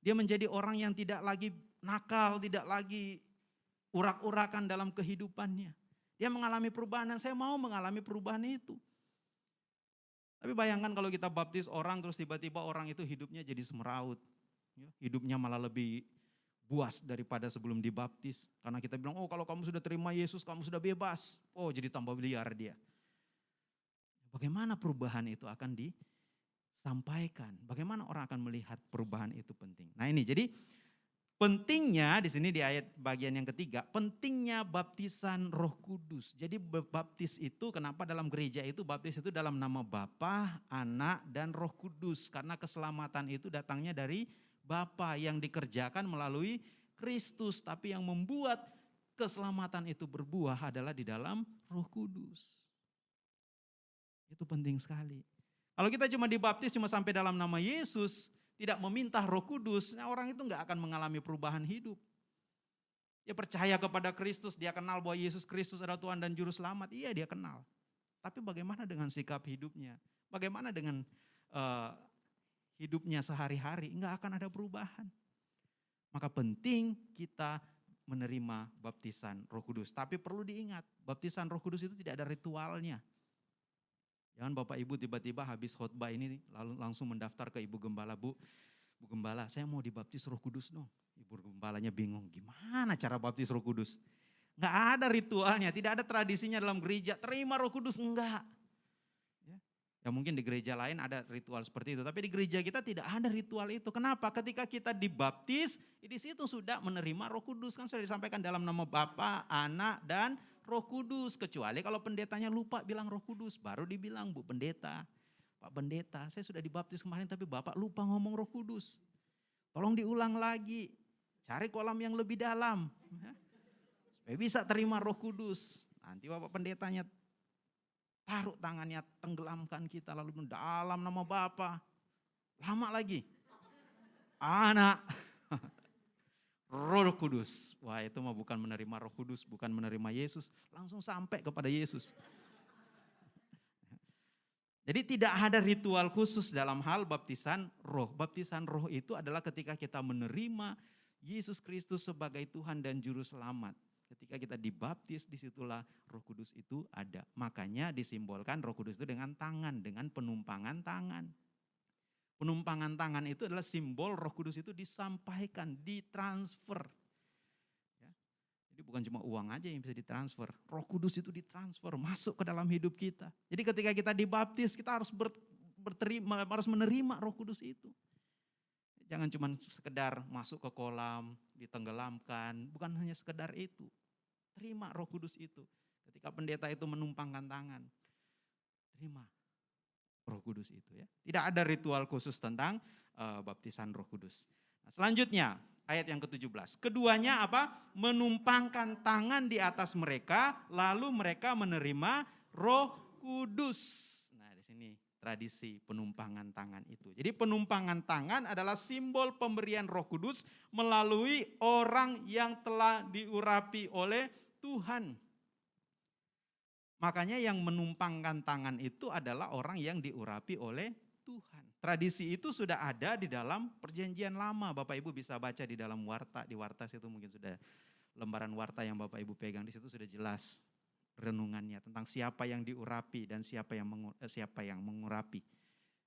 Dia menjadi orang yang tidak lagi nakal, tidak lagi urak-urakan dalam kehidupannya. Dia mengalami perubahan dan saya mau mengalami perubahan itu. Tapi bayangkan kalau kita baptis orang terus tiba-tiba orang itu hidupnya jadi semeraut. Ya, hidupnya malah lebih buas daripada sebelum dibaptis. Karena kita bilang, oh kalau kamu sudah terima Yesus, kamu sudah bebas. Oh jadi tambah liar dia. Bagaimana perubahan itu akan disampaikan? Bagaimana orang akan melihat perubahan itu penting? Nah ini jadi pentingnya di sini di ayat bagian yang ketiga, pentingnya baptisan Roh Kudus. Jadi baptis itu kenapa dalam gereja itu baptis itu dalam nama Bapa, Anak dan Roh Kudus karena keselamatan itu datangnya dari Bapa yang dikerjakan melalui Kristus, tapi yang membuat keselamatan itu berbuah adalah di dalam Roh Kudus. Itu penting sekali. Kalau kita cuma dibaptis cuma sampai dalam nama Yesus, tidak meminta Roh Kudus, nah orang itu nggak akan mengalami perubahan hidup. Dia percaya kepada Kristus, dia kenal bahwa Yesus Kristus adalah Tuhan dan Juru Selamat. Iya dia kenal. Tapi bagaimana dengan sikap hidupnya? Bagaimana dengan uh, hidupnya sehari-hari? Enggak akan ada perubahan. Maka penting kita menerima baptisan roh kudus. Tapi perlu diingat, baptisan roh kudus itu tidak ada ritualnya. Jangan Bapak Ibu tiba-tiba habis khotbah ini lalu langsung mendaftar ke Ibu Gembala, Bu, Bu Gembala saya mau dibaptis roh kudus dong. Ibu gembalanya bingung, gimana cara baptis roh kudus? Enggak ada ritualnya, tidak ada tradisinya dalam gereja, terima roh kudus, enggak. Ya, mungkin di gereja lain ada ritual seperti itu, tapi di gereja kita tidak ada ritual itu. Kenapa? Ketika kita dibaptis, di situ sudah menerima roh kudus. Kan sudah disampaikan dalam nama Bapa, Anak, dan roh kudus. Kecuali kalau pendetanya lupa bilang roh kudus, baru dibilang Bu Pendeta. Pak Pendeta, saya sudah dibaptis kemarin tapi Bapak lupa ngomong roh kudus. Tolong diulang lagi, Cari kolam yang lebih dalam. Ya. Supaya bisa terima roh kudus. Nanti Bapak pendetanya taruh tangannya, tenggelamkan kita lalu dalam nama Bapa. Lama lagi. Anak. Roh Kudus. Wah itu mah bukan menerima roh kudus, bukan menerima Yesus. Langsung sampai kepada Yesus. Jadi tidak ada ritual khusus dalam hal baptisan roh. Baptisan roh itu adalah ketika kita menerima Yesus Kristus sebagai Tuhan dan Juru Selamat. Ketika kita dibaptis, di situlah roh kudus itu ada. Makanya disimbolkan roh kudus itu dengan tangan, dengan penumpangan tangan. Penumpangan tangan itu adalah simbol roh kudus itu disampaikan, ditransfer. Ya. Jadi bukan cuma uang aja yang bisa ditransfer. Roh kudus itu ditransfer, masuk ke dalam hidup kita. Jadi ketika kita dibaptis, kita harus berterima, harus menerima roh kudus itu. Jangan cuma sekedar masuk ke kolam, ditenggelamkan, bukan hanya sekedar itu. Terima roh kudus itu. Ketika pendeta itu menumpangkan tangan, terima roh kudus itu ya. Tidak ada ritual khusus tentang uh, baptisan roh kudus. Nah, selanjutnya ayat yang ke-17. Keduanya apa? Menumpangkan tangan di atas mereka lalu mereka menerima roh kudus tradisi penumpangan tangan itu. Jadi penumpangan tangan adalah simbol pemberian roh kudus melalui orang yang telah diurapi oleh Tuhan. Makanya yang menumpangkan tangan itu adalah orang yang diurapi oleh Tuhan. Tradisi itu sudah ada di dalam perjanjian lama. Bapak Ibu bisa baca di dalam warta. Di warta itu mungkin sudah lembaran warta yang Bapak Ibu pegang. Di situ sudah jelas renungannya tentang siapa yang diurapi dan siapa yang mengur, eh, siapa yang mengurapi.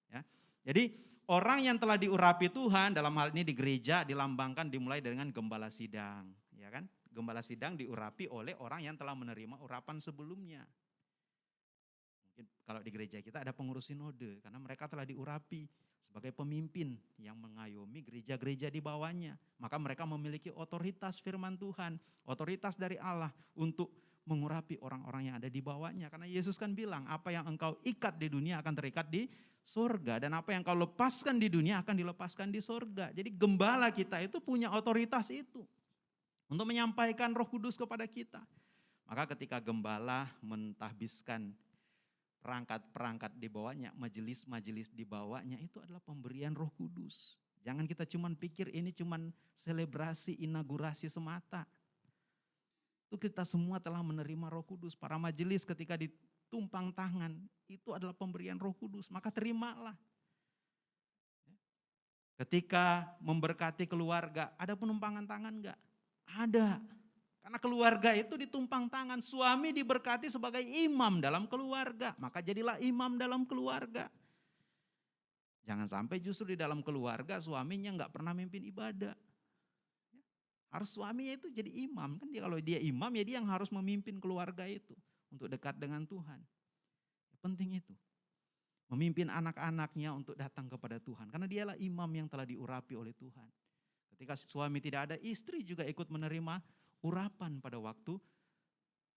Ya. Jadi orang yang telah diurapi Tuhan dalam hal ini di gereja dilambangkan dimulai dengan gembala sidang, ya kan? Gembala sidang diurapi oleh orang yang telah menerima urapan sebelumnya. Mungkin kalau di gereja kita ada pengurus sinode karena mereka telah diurapi sebagai pemimpin yang mengayomi gereja-gereja di bawahnya. Maka mereka memiliki otoritas firman Tuhan, otoritas dari Allah untuk mengurapi orang-orang yang ada di bawahnya. Karena Yesus kan bilang, apa yang engkau ikat di dunia akan terikat di sorga. Dan apa yang engkau lepaskan di dunia akan dilepaskan di sorga. Jadi gembala kita itu punya otoritas itu. Untuk menyampaikan roh kudus kepada kita. Maka ketika gembala mentahbiskan perangkat-perangkat di bawahnya, majelis-majelis di bawahnya, itu adalah pemberian roh kudus. Jangan kita cuman pikir ini cuman selebrasi inaugurasi semata itu kita semua telah menerima roh kudus. Para majelis ketika ditumpang tangan, itu adalah pemberian roh kudus. Maka terimalah. Ketika memberkati keluarga, ada penumpangan tangan enggak? Ada. Karena keluarga itu ditumpang tangan, suami diberkati sebagai imam dalam keluarga. Maka jadilah imam dalam keluarga. Jangan sampai justru di dalam keluarga suaminya enggak pernah mimpin ibadah. Harus suaminya itu jadi imam. Kan dia kalau dia imam ya dia yang harus memimpin keluarga itu untuk dekat dengan Tuhan. Penting itu. Memimpin anak-anaknya untuk datang kepada Tuhan. Karena dialah imam yang telah diurapi oleh Tuhan. Ketika suami tidak ada, istri juga ikut menerima urapan pada waktu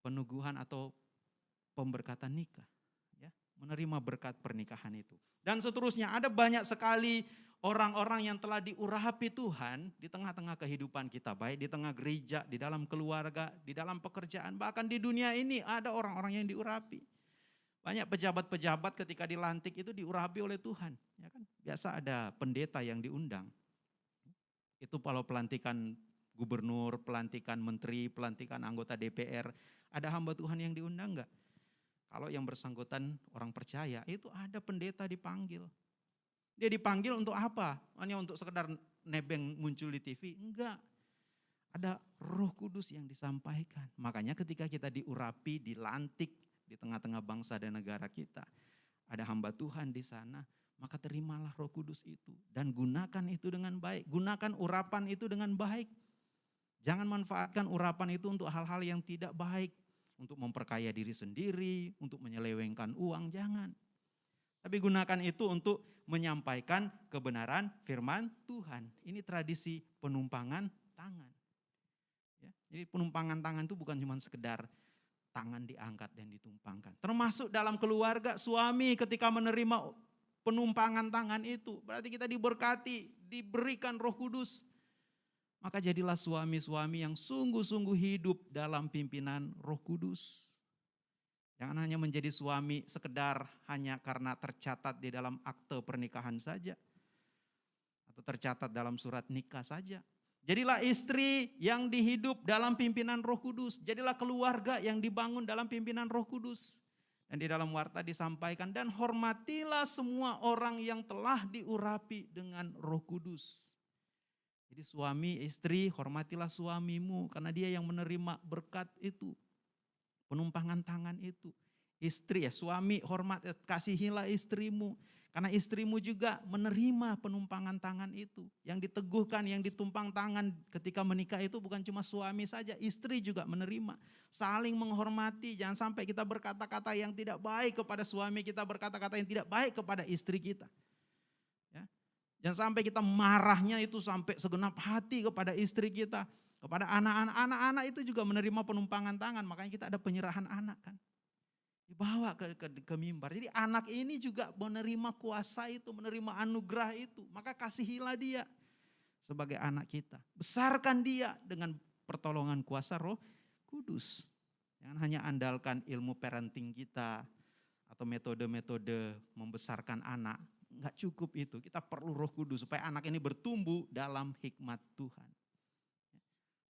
penuguhan atau pemberkatan nikah. Menerima berkat pernikahan itu. Dan seterusnya ada banyak sekali orang-orang yang telah diurapi Tuhan di tengah-tengah kehidupan kita, baik di tengah gereja, di dalam keluarga, di dalam pekerjaan, bahkan di dunia ini ada orang-orang yang diurapi. Banyak pejabat-pejabat ketika dilantik itu diurapi oleh Tuhan, ya kan? Biasa ada pendeta yang diundang. Itu kalau pelantikan gubernur, pelantikan menteri, pelantikan anggota DPR. Ada hamba Tuhan yang diundang enggak? Kalau yang bersangkutan orang percaya, itu ada pendeta dipanggil. Dia dipanggil untuk apa? Hanya untuk sekedar nebeng muncul di TV? Enggak. Ada roh kudus yang disampaikan. Makanya ketika kita diurapi, dilantik di tengah-tengah bangsa dan negara kita. Ada hamba Tuhan di sana, maka terimalah roh kudus itu. Dan gunakan itu dengan baik. Gunakan urapan itu dengan baik. Jangan manfaatkan urapan itu untuk hal-hal yang tidak baik untuk memperkaya diri sendiri, untuk menyelewengkan uang, jangan. Tapi gunakan itu untuk menyampaikan kebenaran firman Tuhan. Ini tradisi penumpangan tangan. Ya, jadi penumpangan tangan itu bukan cuma sekedar tangan diangkat dan ditumpangkan. Termasuk dalam keluarga suami ketika menerima penumpangan tangan itu. Berarti kita diberkati, diberikan roh kudus. Maka jadilah suami-suami yang sungguh-sungguh hidup dalam pimpinan Roh Kudus. Jangan hanya menjadi suami sekedar hanya karena tercatat di dalam akte pernikahan saja. Atau tercatat dalam surat nikah saja. Jadilah istri yang dihidup dalam pimpinan Roh Kudus. Jadilah keluarga yang dibangun dalam pimpinan Roh Kudus. Dan di dalam warta disampaikan dan hormatilah semua orang yang telah diurapi dengan Roh Kudus. Jadi suami, istri, hormatilah suamimu karena dia yang menerima berkat itu. Penumpangan tangan itu. Istri ya, suami hormat, eh, kasihilah istrimu. Karena istrimu juga menerima penumpangan tangan itu. Yang diteguhkan, yang ditumpang tangan ketika menikah itu bukan cuma suami saja, istri juga menerima. Saling menghormati, jangan sampai kita berkata-kata yang tidak baik kepada suami kita, berkata-kata yang tidak baik kepada istri kita. Jangan sampai kita marahnya itu sampai segenap hati kepada istri kita, kepada anak-anak. Anak-anak itu juga menerima penumpangan tangan, makanya kita ada penyerahan anak kan. Dibawa ke, ke, ke mimbar. Jadi anak ini juga menerima kuasa itu, menerima anugerah itu. Maka kasihilah dia sebagai anak kita. Besarkan dia dengan pertolongan kuasa roh kudus. Jangan hanya andalkan ilmu parenting kita atau metode-metode membesarkan anak, nggak cukup itu. Kita perlu roh kudus supaya anak ini bertumbuh dalam hikmat Tuhan.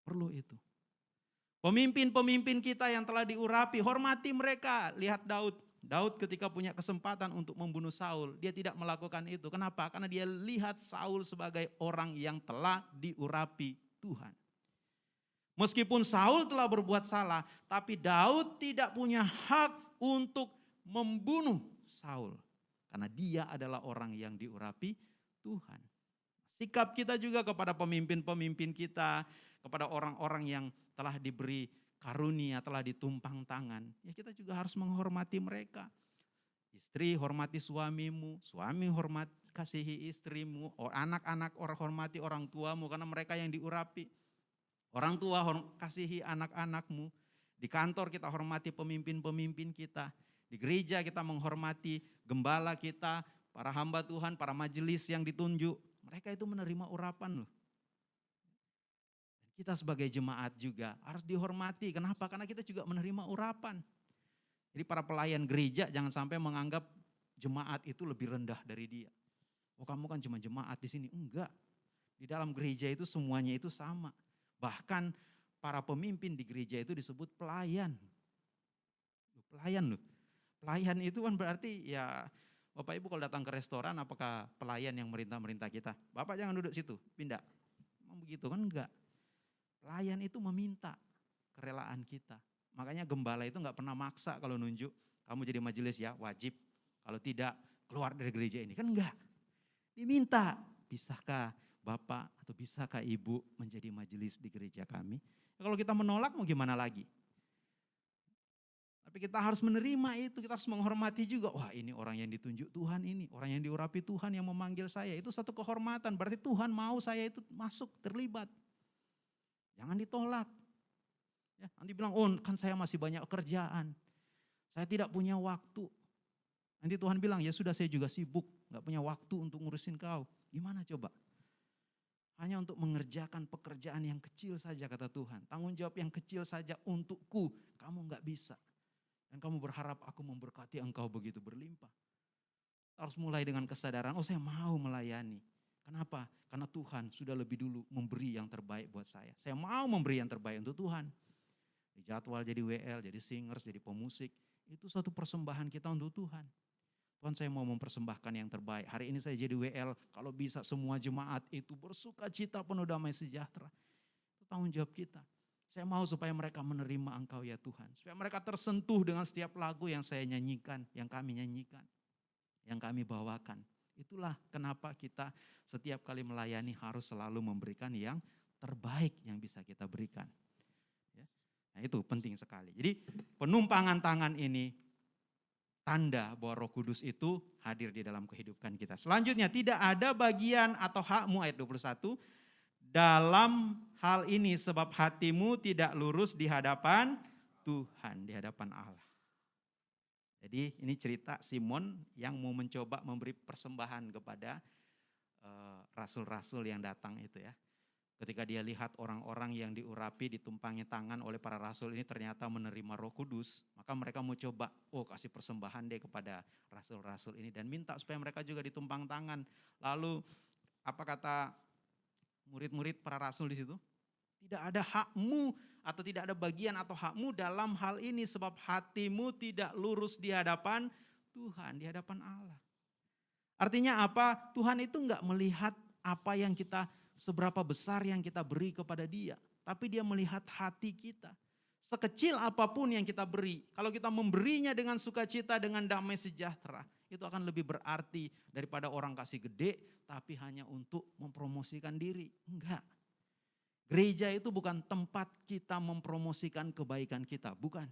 Perlu itu. Pemimpin-pemimpin kita yang telah diurapi, hormati mereka. Lihat Daud. Daud ketika punya kesempatan untuk membunuh Saul, dia tidak melakukan itu. Kenapa? Karena dia lihat Saul sebagai orang yang telah diurapi Tuhan. Meskipun Saul telah berbuat salah, tapi Daud tidak punya hak untuk membunuh Saul. Karena dia adalah orang yang diurapi Tuhan. Sikap kita juga kepada pemimpin-pemimpin kita, kepada orang-orang yang telah diberi karunia, telah ditumpang tangan. Ya kita juga harus menghormati mereka. Istri hormati suamimu, suami hormat kasihi istrimu, anak-anak orang hormati orang tuamu karena mereka yang diurapi. Orang tua kasihi anak-anakmu. Di kantor kita hormati pemimpin-pemimpin kita. Di gereja kita menghormati gembala kita, para hamba Tuhan, para majelis yang ditunjuk. Mereka itu menerima urapan loh. Kita sebagai jemaat juga harus dihormati. Kenapa? Karena kita juga menerima urapan. Jadi para pelayan gereja jangan sampai menganggap jemaat itu lebih rendah dari dia. Oh kamu kan cuma jemaat di sini. Enggak. Di dalam gereja itu semuanya itu sama. Bahkan para pemimpin di gereja itu disebut pelayan. Pelayan loh. Pelayan itu kan berarti ya Bapak Ibu kalau datang ke restoran apakah pelayan yang merintah-merintah kita? Bapak jangan duduk situ, pindah. Memang begitu kan enggak. Pelayan itu meminta kerelaan kita. Makanya gembala itu enggak pernah maksa kalau nunjuk, kamu jadi majelis ya wajib. Kalau tidak keluar dari gereja ini kan enggak. Diminta, bisakah Bapak atau bisakah Ibu menjadi majelis di gereja kami? Kalau kita menolak mau gimana lagi? Tapi kita harus menerima itu, kita harus menghormati juga. Wah ini orang yang ditunjuk Tuhan ini, orang yang diurapi Tuhan yang memanggil saya. Itu satu kehormatan, berarti Tuhan mau saya itu masuk, terlibat. Jangan ditolak. Ya, nanti bilang, oh kan saya masih banyak kerjaan. Saya tidak punya waktu. Nanti Tuhan bilang, ya sudah saya juga sibuk, gak punya waktu untuk ngurusin kau. Gimana coba? Hanya untuk mengerjakan pekerjaan yang kecil saja kata Tuhan. Tanggung jawab yang kecil saja untukku, kamu gak bisa. Dan kamu berharap aku memberkati engkau begitu berlimpah. Harus mulai dengan kesadaran, oh saya mau melayani. Kenapa? Karena Tuhan sudah lebih dulu memberi yang terbaik buat saya. Saya mau memberi yang terbaik untuk Tuhan. Di jadwal jadi WL, jadi singers, jadi pemusik. Itu suatu persembahan kita untuk Tuhan. Tuhan saya mau mempersembahkan yang terbaik. Hari ini saya jadi WL, kalau bisa semua jemaat itu bersuka cita penuh damai sejahtera. Itu tanggung jawab kita. Saya mau supaya mereka menerima engkau ya Tuhan. Supaya mereka tersentuh dengan setiap lagu yang saya nyanyikan, yang kami nyanyikan, yang kami bawakan. Itulah kenapa kita setiap kali melayani harus selalu memberikan yang terbaik yang bisa kita berikan. Ya. Nah itu penting sekali. Jadi penumpangan tangan ini tanda bahwa Roh Kudus itu hadir di dalam kehidupan kita. Selanjutnya, tidak ada bagian atau hakmu ayat 21 dalam hal ini sebab hatimu tidak lurus di hadapan Tuhan, di hadapan Allah. Jadi ini cerita Simon yang mau mencoba memberi persembahan kepada eh, rasul-rasul uh, yang datang itu ya. Ketika dia lihat orang-orang yang diurapi, ditumpangi tangan oleh para rasul ini ternyata menerima roh kudus, maka mereka mau coba, oh kasih persembahan deh kepada rasul-rasul ini dan minta supaya mereka juga ditumpang tangan. Lalu apa kata murid-murid para rasul di situ? Tidak ada hakmu atau tidak ada bagian atau hakmu dalam hal ini sebab hatimu tidak lurus di hadapan Tuhan, di hadapan Allah. Artinya apa? Tuhan itu enggak melihat apa yang kita seberapa besar yang kita beri kepada dia. Tapi dia melihat hati kita. Sekecil apa pun yang kita beri, kalau kita memberinya dengan sukacita, dengan damai sejahtera, itu akan lebih berarti daripada orang kasih gede, tapi hanya untuk mempromosikan diri. Enggak. Gereja itu bukan tempat kita mempromosikan kebaikan kita, bukan.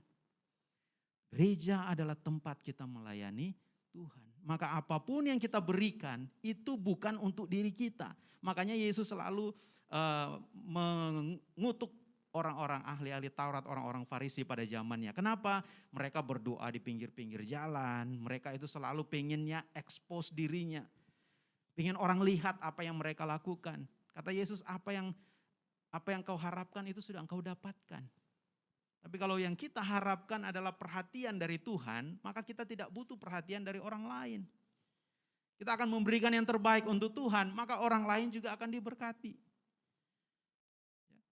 Gereja adalah tempat kita melayani Tuhan. Maka apa pun yang kita berikan itu bukan untuk diri kita. Makanya Yesus selalu uh, mengutuk orang-orang ahli-ahli Taurat, orang-orang Farisi pada zamannya. Kenapa? Mereka berdoa di pinggir-pinggir jalan, mereka itu selalu pengennya expose dirinya. Pengen orang lihat apa yang mereka lakukan. Kata Yesus, apa yang apa yang kau harapkan itu sudah engkau dapatkan. Tapi kalau yang kita harapkan adalah perhatian dari Tuhan, maka kita tidak butuh perhatian dari orang lain. Kita akan memberikan yang terbaik untuk Tuhan, maka orang lain juga akan diberkati.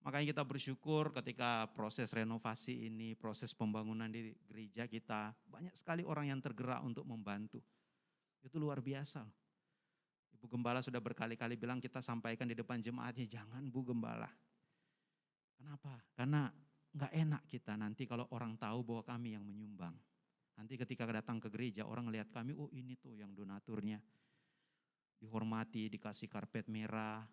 Ya, makanya kita bersyukur ketika proses renovasi ini, proses pembangunan di gereja kita, banyak sekali orang yang tergerak untuk membantu. Itu luar biasa. Ibu Gembala sudah berkali-kali bilang kita sampaikan di depan jemaatnya, jangan Bu Gembala. Kenapa? Karena nggak enak kita nanti kalau orang tahu bahwa kami yang menyumbang. Nanti ketika datang ke gereja orang lihat kami, oh ini tuh yang donaturnya. Dihormati, dikasih karpet merah.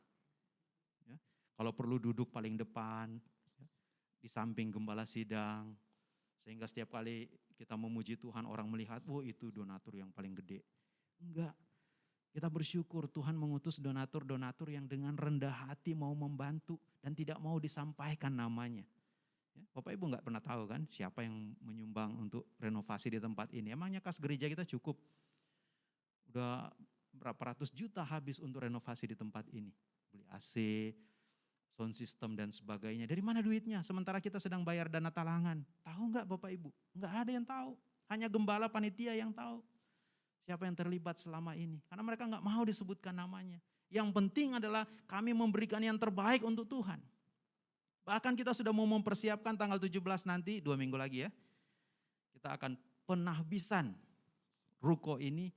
Kalau perlu duduk paling depan, ya. di samping gembala sidang. Sehingga setiap kali kita memuji Tuhan orang melihat, oh itu donatur yang paling gede. Enggak, kita bersyukur Tuhan mengutus donatur-donatur yang dengan rendah hati mau membantu dan tidak mau disampaikan namanya. Ya, Bapak Ibu nggak pernah tahu kan siapa yang menyumbang untuk renovasi di tempat ini. Emangnya kas gereja kita cukup? Udah berapa ratus juta habis untuk renovasi di tempat ini. Beli AC, sound system dan sebagainya. Dari mana duitnya? Sementara kita sedang bayar dana talangan. Tahu nggak Bapak Ibu? Nggak ada yang tahu. Hanya gembala panitia yang tahu. Siapa yang terlibat selama ini. Karena mereka nggak mau disebutkan namanya. Yang penting adalah kami memberikan yang terbaik untuk Tuhan. Bahkan kita sudah mau mempersiapkan tanggal 17 nanti, dua minggu lagi ya. Kita akan penahbisan ruko ini.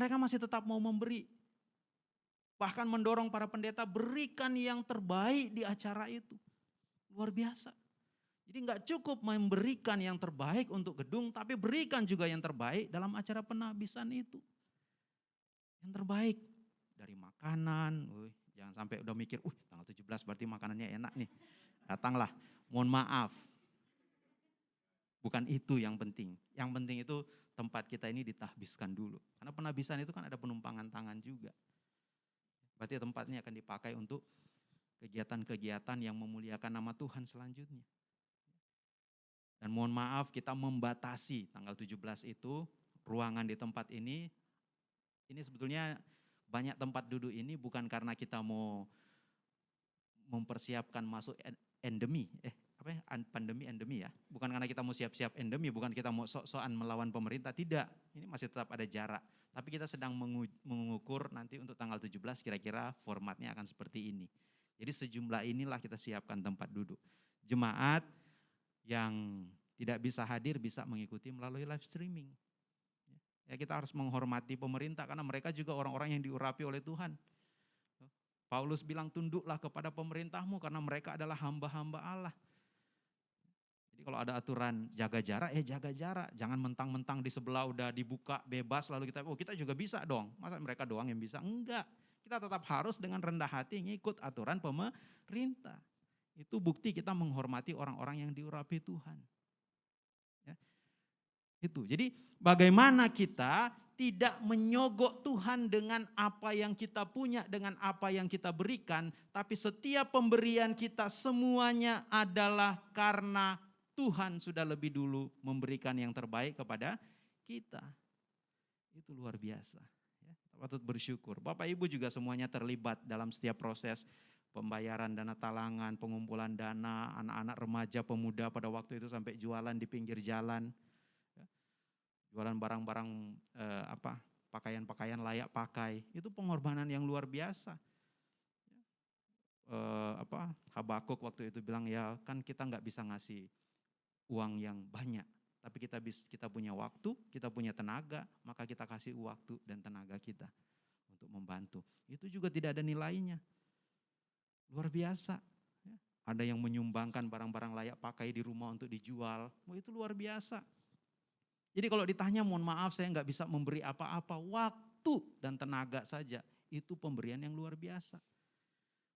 Mereka masih tetap mau memberi. Bahkan mendorong para pendeta berikan yang terbaik di acara itu. Luar biasa. Jadi nggak cukup memberikan yang terbaik untuk gedung, tapi berikan juga yang terbaik dalam acara penahbisan itu. Yang terbaik dari makanan, Jangan sampai udah mikir, uh tanggal 17 berarti makanannya enak nih. Datanglah, mohon maaf. Bukan itu yang penting. Yang penting itu tempat kita ini ditahbiskan dulu. Karena penahbisan itu kan ada penumpangan tangan juga. Berarti tempatnya akan dipakai untuk kegiatan-kegiatan yang memuliakan nama Tuhan selanjutnya. Dan mohon maaf kita membatasi tanggal 17 itu ruangan di tempat ini ini sebetulnya banyak tempat duduk ini bukan karena kita mau mempersiapkan masuk endemi, eh apa ya, an- pandemi endemi ya. Bukan karena kita mau siap-siap endemi, bukan kita mau sok-sokan melawan pemerintah, tidak. Ini masih tetap ada jarak. Tapi kita sedang mengu- mengukur nanti untuk tanggal 17 kira-kira formatnya akan seperti ini. Jadi sejumlah inilah kita siapkan tempat duduk. Jemaat yang tidak bisa hadir bisa mengikuti melalui live streaming. Ya kita harus menghormati pemerintah karena mereka juga orang-orang yang diurapi oleh Tuhan. Paulus bilang tunduklah kepada pemerintahmu karena mereka adalah hamba-hamba Allah. Kalau ada aturan jaga jarak, ya jaga jarak. Jangan mentang-mentang di sebelah udah dibuka bebas lalu kita, oh kita juga bisa dong. Masa mereka doang yang bisa? Enggak. Kita tetap harus dengan rendah hati ngikut aturan pemerintah. Itu bukti kita menghormati orang-orang yang diurapi Tuhan. Ya. Itu. Jadi bagaimana kita tidak menyogok Tuhan dengan apa yang kita punya, dengan apa yang kita berikan, tapi setiap pemberian kita semuanya adalah karena Tuhan sudah lebih dulu memberikan yang terbaik kepada kita. Itu luar biasa. Ya, patut bersyukur. Bapak Ibu juga semuanya terlibat dalam setiap proses pembayaran dana talangan, pengumpulan dana, anak-anak remaja, pemuda pada waktu itu sampai jualan di pinggir jalan. Ya, Jualan barang-barang eh, apa pakaian-pakaian layak pakai. Itu pengorbanan yang luar biasa. Eh, apa Habakuk waktu itu bilang ya kan kita nggak bisa ngasih uang yang banyak, tapi kita bis, kita punya waktu, kita punya tenaga, maka kita kasih waktu dan tenaga kita untuk membantu. Itu juga tidak ada nilainya. Luar biasa. ya. Ada yang menyumbangkan barang-barang layak pakai di rumah untuk dijual. Wah, itu luar biasa. Jadi kalau ditanya mohon maaf saya nggak bisa memberi apa-apa, waktu dan tenaga saja itu pemberian yang luar biasa.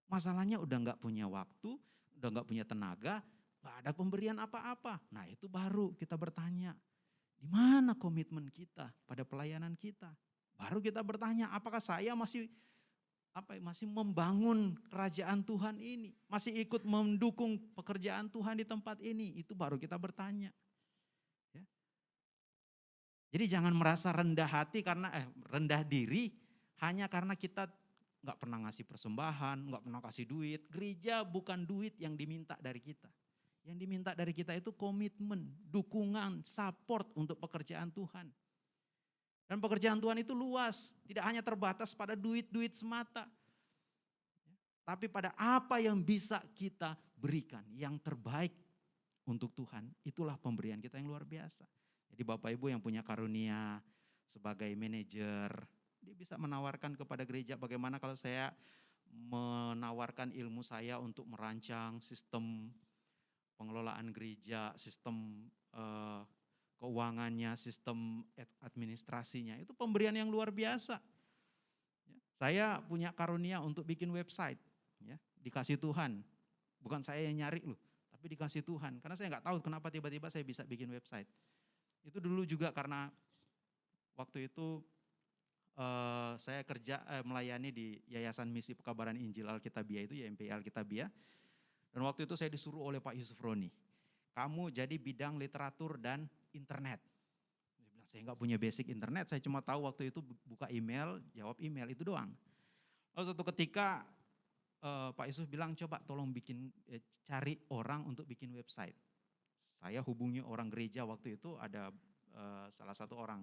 Masalahnya udah nggak punya waktu, udah nggak punya tenaga, nggak ada pemberian apa-apa. Nah itu baru kita bertanya, di mana komitmen kita pada pelayanan kita? Baru kita bertanya, apakah saya masih apa ya, masih membangun kerajaan Tuhan ini, masih ikut mendukung pekerjaan Tuhan di tempat ini? Itu baru kita bertanya. Ya. Jadi jangan merasa rendah hati karena eh rendah diri hanya karena kita nggak pernah ngasih persembahan, nggak pernah kasih duit. Gereja bukan duit yang diminta dari kita. Yang diminta dari kita itu komitmen, dukungan, support untuk pekerjaan Tuhan. Dan pekerjaan Tuhan itu luas, tidak hanya terbatas pada duit-duit semata. Tapi pada apa yang bisa kita berikan, yang terbaik untuk Tuhan, itulah pemberian kita yang luar biasa. Jadi Bapak Ibu yang punya karunia sebagai manajer, dia bisa menawarkan kepada gereja bagaimana kalau saya menawarkan ilmu saya untuk merancang sistem pengelolaan gereja, sistem eh, keuangannya, sistem administrasinya. Itu pemberian yang luar biasa. Ya, Saya punya karunia untuk bikin website, ya, dikasih Tuhan. Bukan saya yang nyari loh, tapi dikasih Tuhan. Karena saya nggak tahu kenapa tiba-tiba saya bisa bikin website. Itu dulu juga karena waktu itu eh, saya kerja eh, melayani di Yayasan Misi Pekabaran Injil Alkitabiah itu YMPI Alkitabiah. Dan waktu itu saya disuruh oleh Pak Yusuf Roni, kamu jadi bidang literatur dan internet. Bilang saya nggak punya basic internet, saya cuma tahu waktu itu buka email, jawab email itu doang. Lalu suatu ketika eh, Pak Yusuf bilang coba tolong bikin eh, cari orang untuk bikin website. Saya hubungi orang gereja waktu itu ada eh, salah satu orang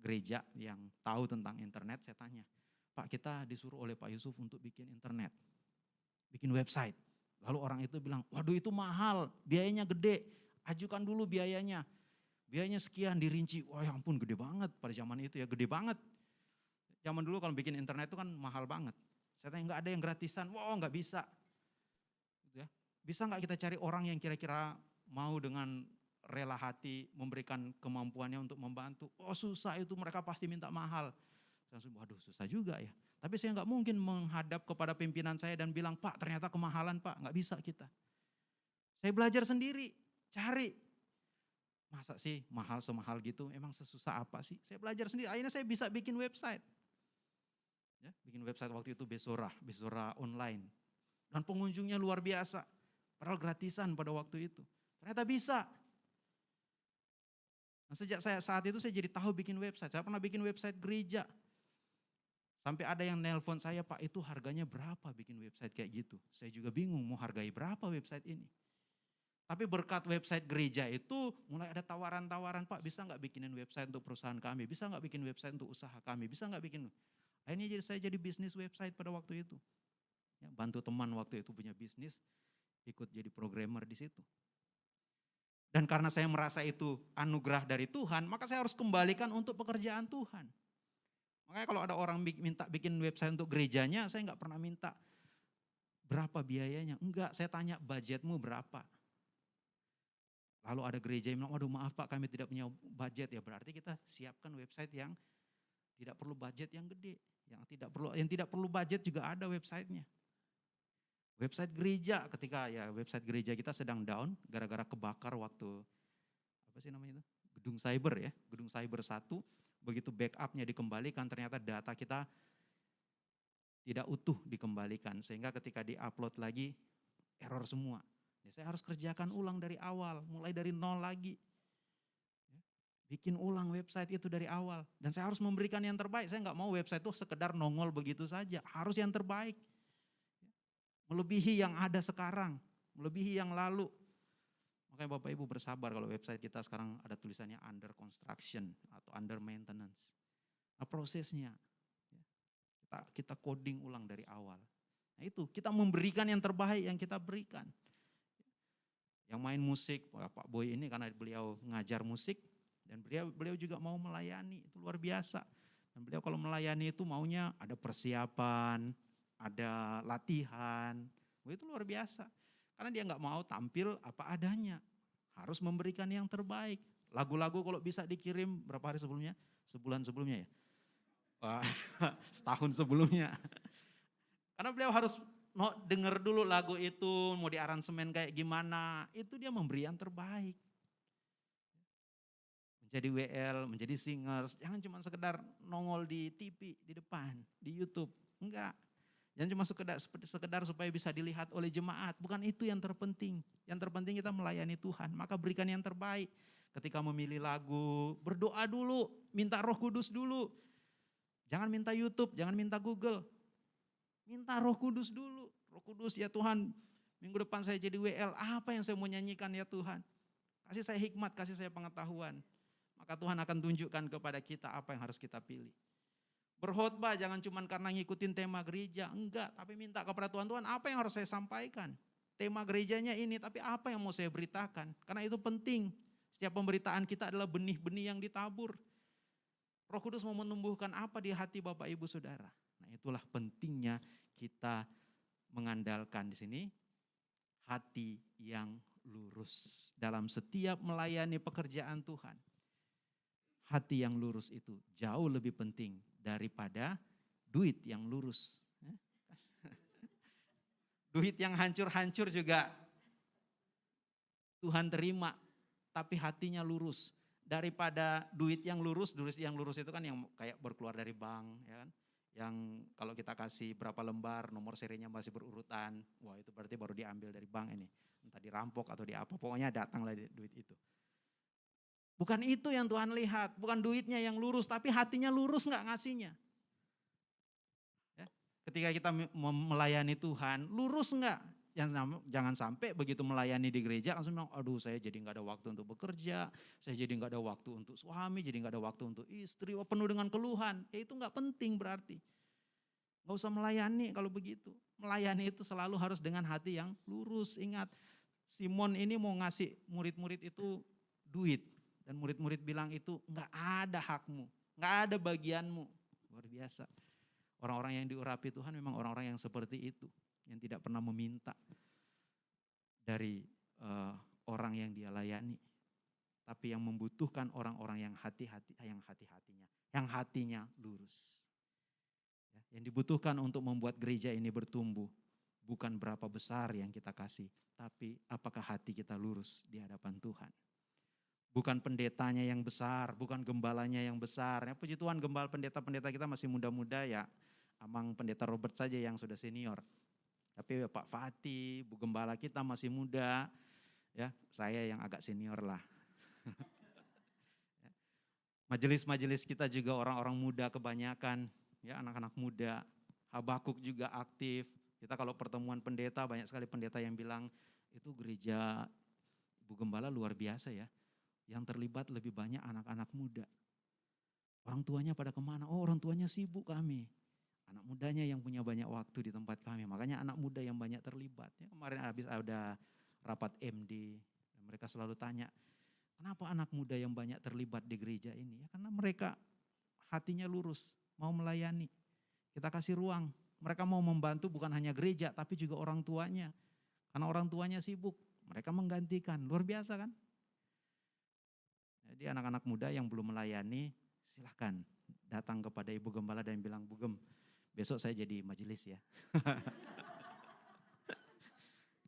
gereja yang tahu tentang internet, saya tanya, Pak kita disuruh oleh Pak Yusuf untuk bikin internet, bikin website. Lalu orang itu bilang, waduh itu mahal, biayanya gede, ajukan dulu biayanya. Biayanya sekian dirinci, wah ya ampun gede banget pada zaman itu ya, gede banget. Zaman dulu kalau bikin internet itu kan mahal banget. Saya tanya nggak ada yang gratisan, wah nggak bisa. Gitu ya. Bisa nggak kita cari orang yang kira-kira mau dengan rela hati memberikan kemampuannya untuk membantu. Oh susah itu mereka pasti minta mahal. Saya langsung, waduh susah juga ya. Tapi saya nggak mungkin menghadap kepada pimpinan saya dan bilang, Pak ternyata kemahalan Pak, nggak bisa kita. Saya belajar sendiri, cari. Masa sih mahal semahal gitu, emang sesusah apa sih? Saya belajar sendiri, akhirnya saya bisa bikin website. Ya, bikin website waktu itu Besora, Besora online. Dan pengunjungnya luar biasa, padahal gratisan pada waktu itu. Ternyata bisa. Nah, sejak saya saat itu saya jadi tahu bikin website. Saya pernah bikin website gereja. Sampai ada yang nelpon saya, Pak itu harganya berapa bikin website kayak gitu. Saya juga bingung mau hargai berapa website ini. Tapi berkat website gereja itu mulai ada tawaran-tawaran, Pak bisa nggak bikinin website untuk perusahaan kami, bisa nggak bikin website untuk usaha kami, bisa nggak bikin. Akhirnya jadi saya jadi bisnis website pada waktu itu. Ya, bantu teman waktu itu punya bisnis, ikut jadi programmer di situ. Dan karena saya merasa itu anugerah dari Tuhan, maka saya harus kembalikan untuk pekerjaan Tuhan. Makanya kalau ada orang minta bikin website untuk gerejanya, saya nggak pernah minta berapa biayanya. Enggak, saya tanya budgetmu berapa. Lalu ada gereja yang bilang, waduh maaf Pak kami tidak punya budget. Ya berarti kita siapkan website yang tidak perlu budget yang gede. Yang tidak perlu yang tidak perlu budget juga ada websitenya. Website gereja ketika ya website gereja kita sedang down gara-gara kebakar waktu apa sih namanya itu? Gedung cyber ya, gedung cyber satu. Begitu backupnya dikembalikan ternyata data kita tidak utuh dikembalikan sehingga ketika diupload lagi error semua. Ya, saya harus kerjakan ulang dari awal, mulai dari nol lagi. Ya, bikin ulang website itu dari awal. Dan saya harus memberikan yang terbaik. Saya nggak mau website itu sekedar nongol begitu saja. Harus yang terbaik. Ya, melebihi yang ada sekarang, melebihi yang lalu. Makanya Bapak Ibu bersabar kalau website kita sekarang ada tulisannya under construction atau under maintenance. Nah prosesnya, kita, kita coding ulang dari awal. Nah itu, kita memberikan yang terbaik yang kita berikan yang main musik, Pak Boy ini karena beliau ngajar musik dan beliau beliau juga mau melayani, itu luar biasa. Dan beliau kalau melayani itu maunya ada persiapan, ada latihan, itu luar biasa. Karena dia nggak mau tampil apa adanya, harus memberikan yang terbaik. Lagu-lagu kalau bisa dikirim berapa hari sebelumnya? Sebulan sebelumnya ya? Wah, setahun sebelumnya. Karena beliau harus mau denger dulu lagu itu, mau di aransemen kayak gimana, itu dia memberi yang terbaik. Menjadi WL, menjadi singers, jangan cuma sekedar nongol di TV, di depan, di YouTube. Enggak. Jangan cuma sekedar, sekedar supaya bisa dilihat oleh jemaat. Bukan itu yang terpenting. Yang terpenting kita melayani Tuhan. Maka berikan yang terbaik. Ketika memilih lagu, berdoa dulu. Minta roh kudus dulu. Jangan minta YouTube, jangan minta Google. Minta roh kudus dulu. Roh kudus ya Tuhan, minggu depan saya jadi WL, apa yang saya mau nyanyikan ya Tuhan? Kasih saya hikmat, kasih saya pengetahuan. Maka Tuhan akan tunjukkan kepada kita apa yang harus kita pilih. Berkhotbah jangan cuma karena ngikutin tema gereja, enggak. Tapi minta kepada Tuhan, Tuhan apa yang harus saya sampaikan? Tema gerejanya ini, tapi apa yang mau saya beritakan? Karena itu penting. Setiap pemberitaan kita adalah benih-benih yang ditabur. Roh Kudus mau menumbuhkan apa di hati Bapak Ibu Saudara. Nah itulah pentingnya kita mengandalkan di sini hati yang lurus dalam setiap melayani pekerjaan Tuhan. Hati yang lurus itu jauh lebih penting daripada duit yang lurus. duit yang hancur-hancur juga Tuhan terima, tapi hatinya lurus. Daripada duit yang lurus, duit yang lurus itu kan yang kayak berkeluar dari bank, ya kan? yang kalau kita kasih berapa lembar nomor serinya masih berurutan, wah itu berarti baru diambil dari bank ini. Entah dirampok atau di apa, pokoknya datanglah duit itu. Bukan itu yang Tuhan lihat, bukan duitnya yang lurus, tapi hatinya lurus nggak ngasihnya. Ya, ketika kita melayani Tuhan, lurus nggak? Jangan, sampai begitu melayani di gereja langsung bilang, aduh saya jadi nggak ada waktu untuk bekerja, saya jadi nggak ada waktu untuk suami, jadi nggak ada waktu untuk istri, penuh dengan keluhan. Ya itu nggak penting berarti. Nggak usah melayani kalau begitu. Melayani itu selalu harus dengan hati yang lurus. Ingat, Simon ini mau ngasih murid-murid itu duit. Dan murid-murid bilang itu nggak ada hakmu, nggak ada bagianmu. Luar biasa. Orang-orang yang diurapi Tuhan memang orang-orang yang seperti itu yang tidak pernah meminta dari uh, orang yang dia layani, tapi yang membutuhkan orang-orang yang hati-hati, yang hati-hatinya, yang hatinya lurus. Ya, yang dibutuhkan untuk membuat gereja ini bertumbuh bukan berapa besar yang kita kasih, tapi apakah hati kita lurus di hadapan Tuhan. Bukan pendetanya yang besar, bukan gembalanya yang besar. Ya, puji Tuhan gembala pendeta-pendeta kita masih muda-muda ya. Amang pendeta Robert saja yang sudah senior. Tapi Pak Fatih, Bu Gembala kita masih muda, ya saya yang agak senior lah. Majelis-majelis kita juga orang-orang muda kebanyakan, ya anak-anak muda. Habakuk juga aktif. Kita kalau pertemuan pendeta, banyak sekali pendeta yang bilang, itu gereja Bu Gembala luar biasa ya. Yang terlibat lebih banyak anak-anak muda. Orang tuanya pada ke mana? Oh orang tuanya sibuk kami. Anak mudanya yang punya banyak waktu di tempat kami. Makanya anak muda yang banyak terlibat. Ya, kemarin habis ada rapat MD. Mereka selalu tanya, kenapa anak muda yang banyak terlibat di gereja ini? Ya, karena mereka hatinya lurus, mau melayani. Kita kasih ruang. Mereka mau membantu bukan hanya gereja, tapi juga orang tuanya. Karena orang tuanya sibuk, mereka menggantikan. Luar biasa kan? Jadi anak-anak muda yang belum melayani, silahkan datang kepada Ibu Gembala dan bilang, Bu Gem, besok saya jadi majelis ya.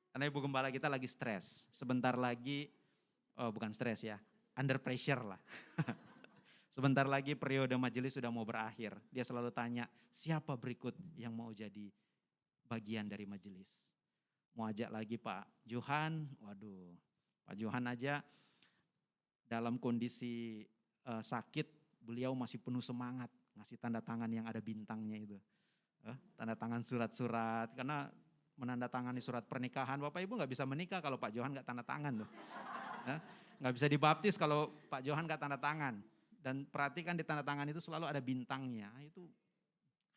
Karena Ibu Gembala kita lagi stres. Sebentar lagi, oh bukan stres ya, under pressure lah. Sebentar lagi periode majelis sudah mau berakhir. Dia selalu tanya, siapa berikut yang mau jadi bagian dari majelis? Mau ajak lagi Pak Johan, waduh Pak Johan aja dalam kondisi uh, sakit, beliau masih penuh semangat ngasih tanda tangan yang ada bintangnya itu. Uh, tanda tangan surat-surat, karena menandatangani surat pernikahan, Bapak Ibu nggak bisa menikah kalau Pak Johan nggak tanda tangan loh. Uh, nggak bisa dibaptis kalau Pak Johan nggak tanda tangan. Dan perhatikan di tanda tangan itu selalu ada bintangnya, itu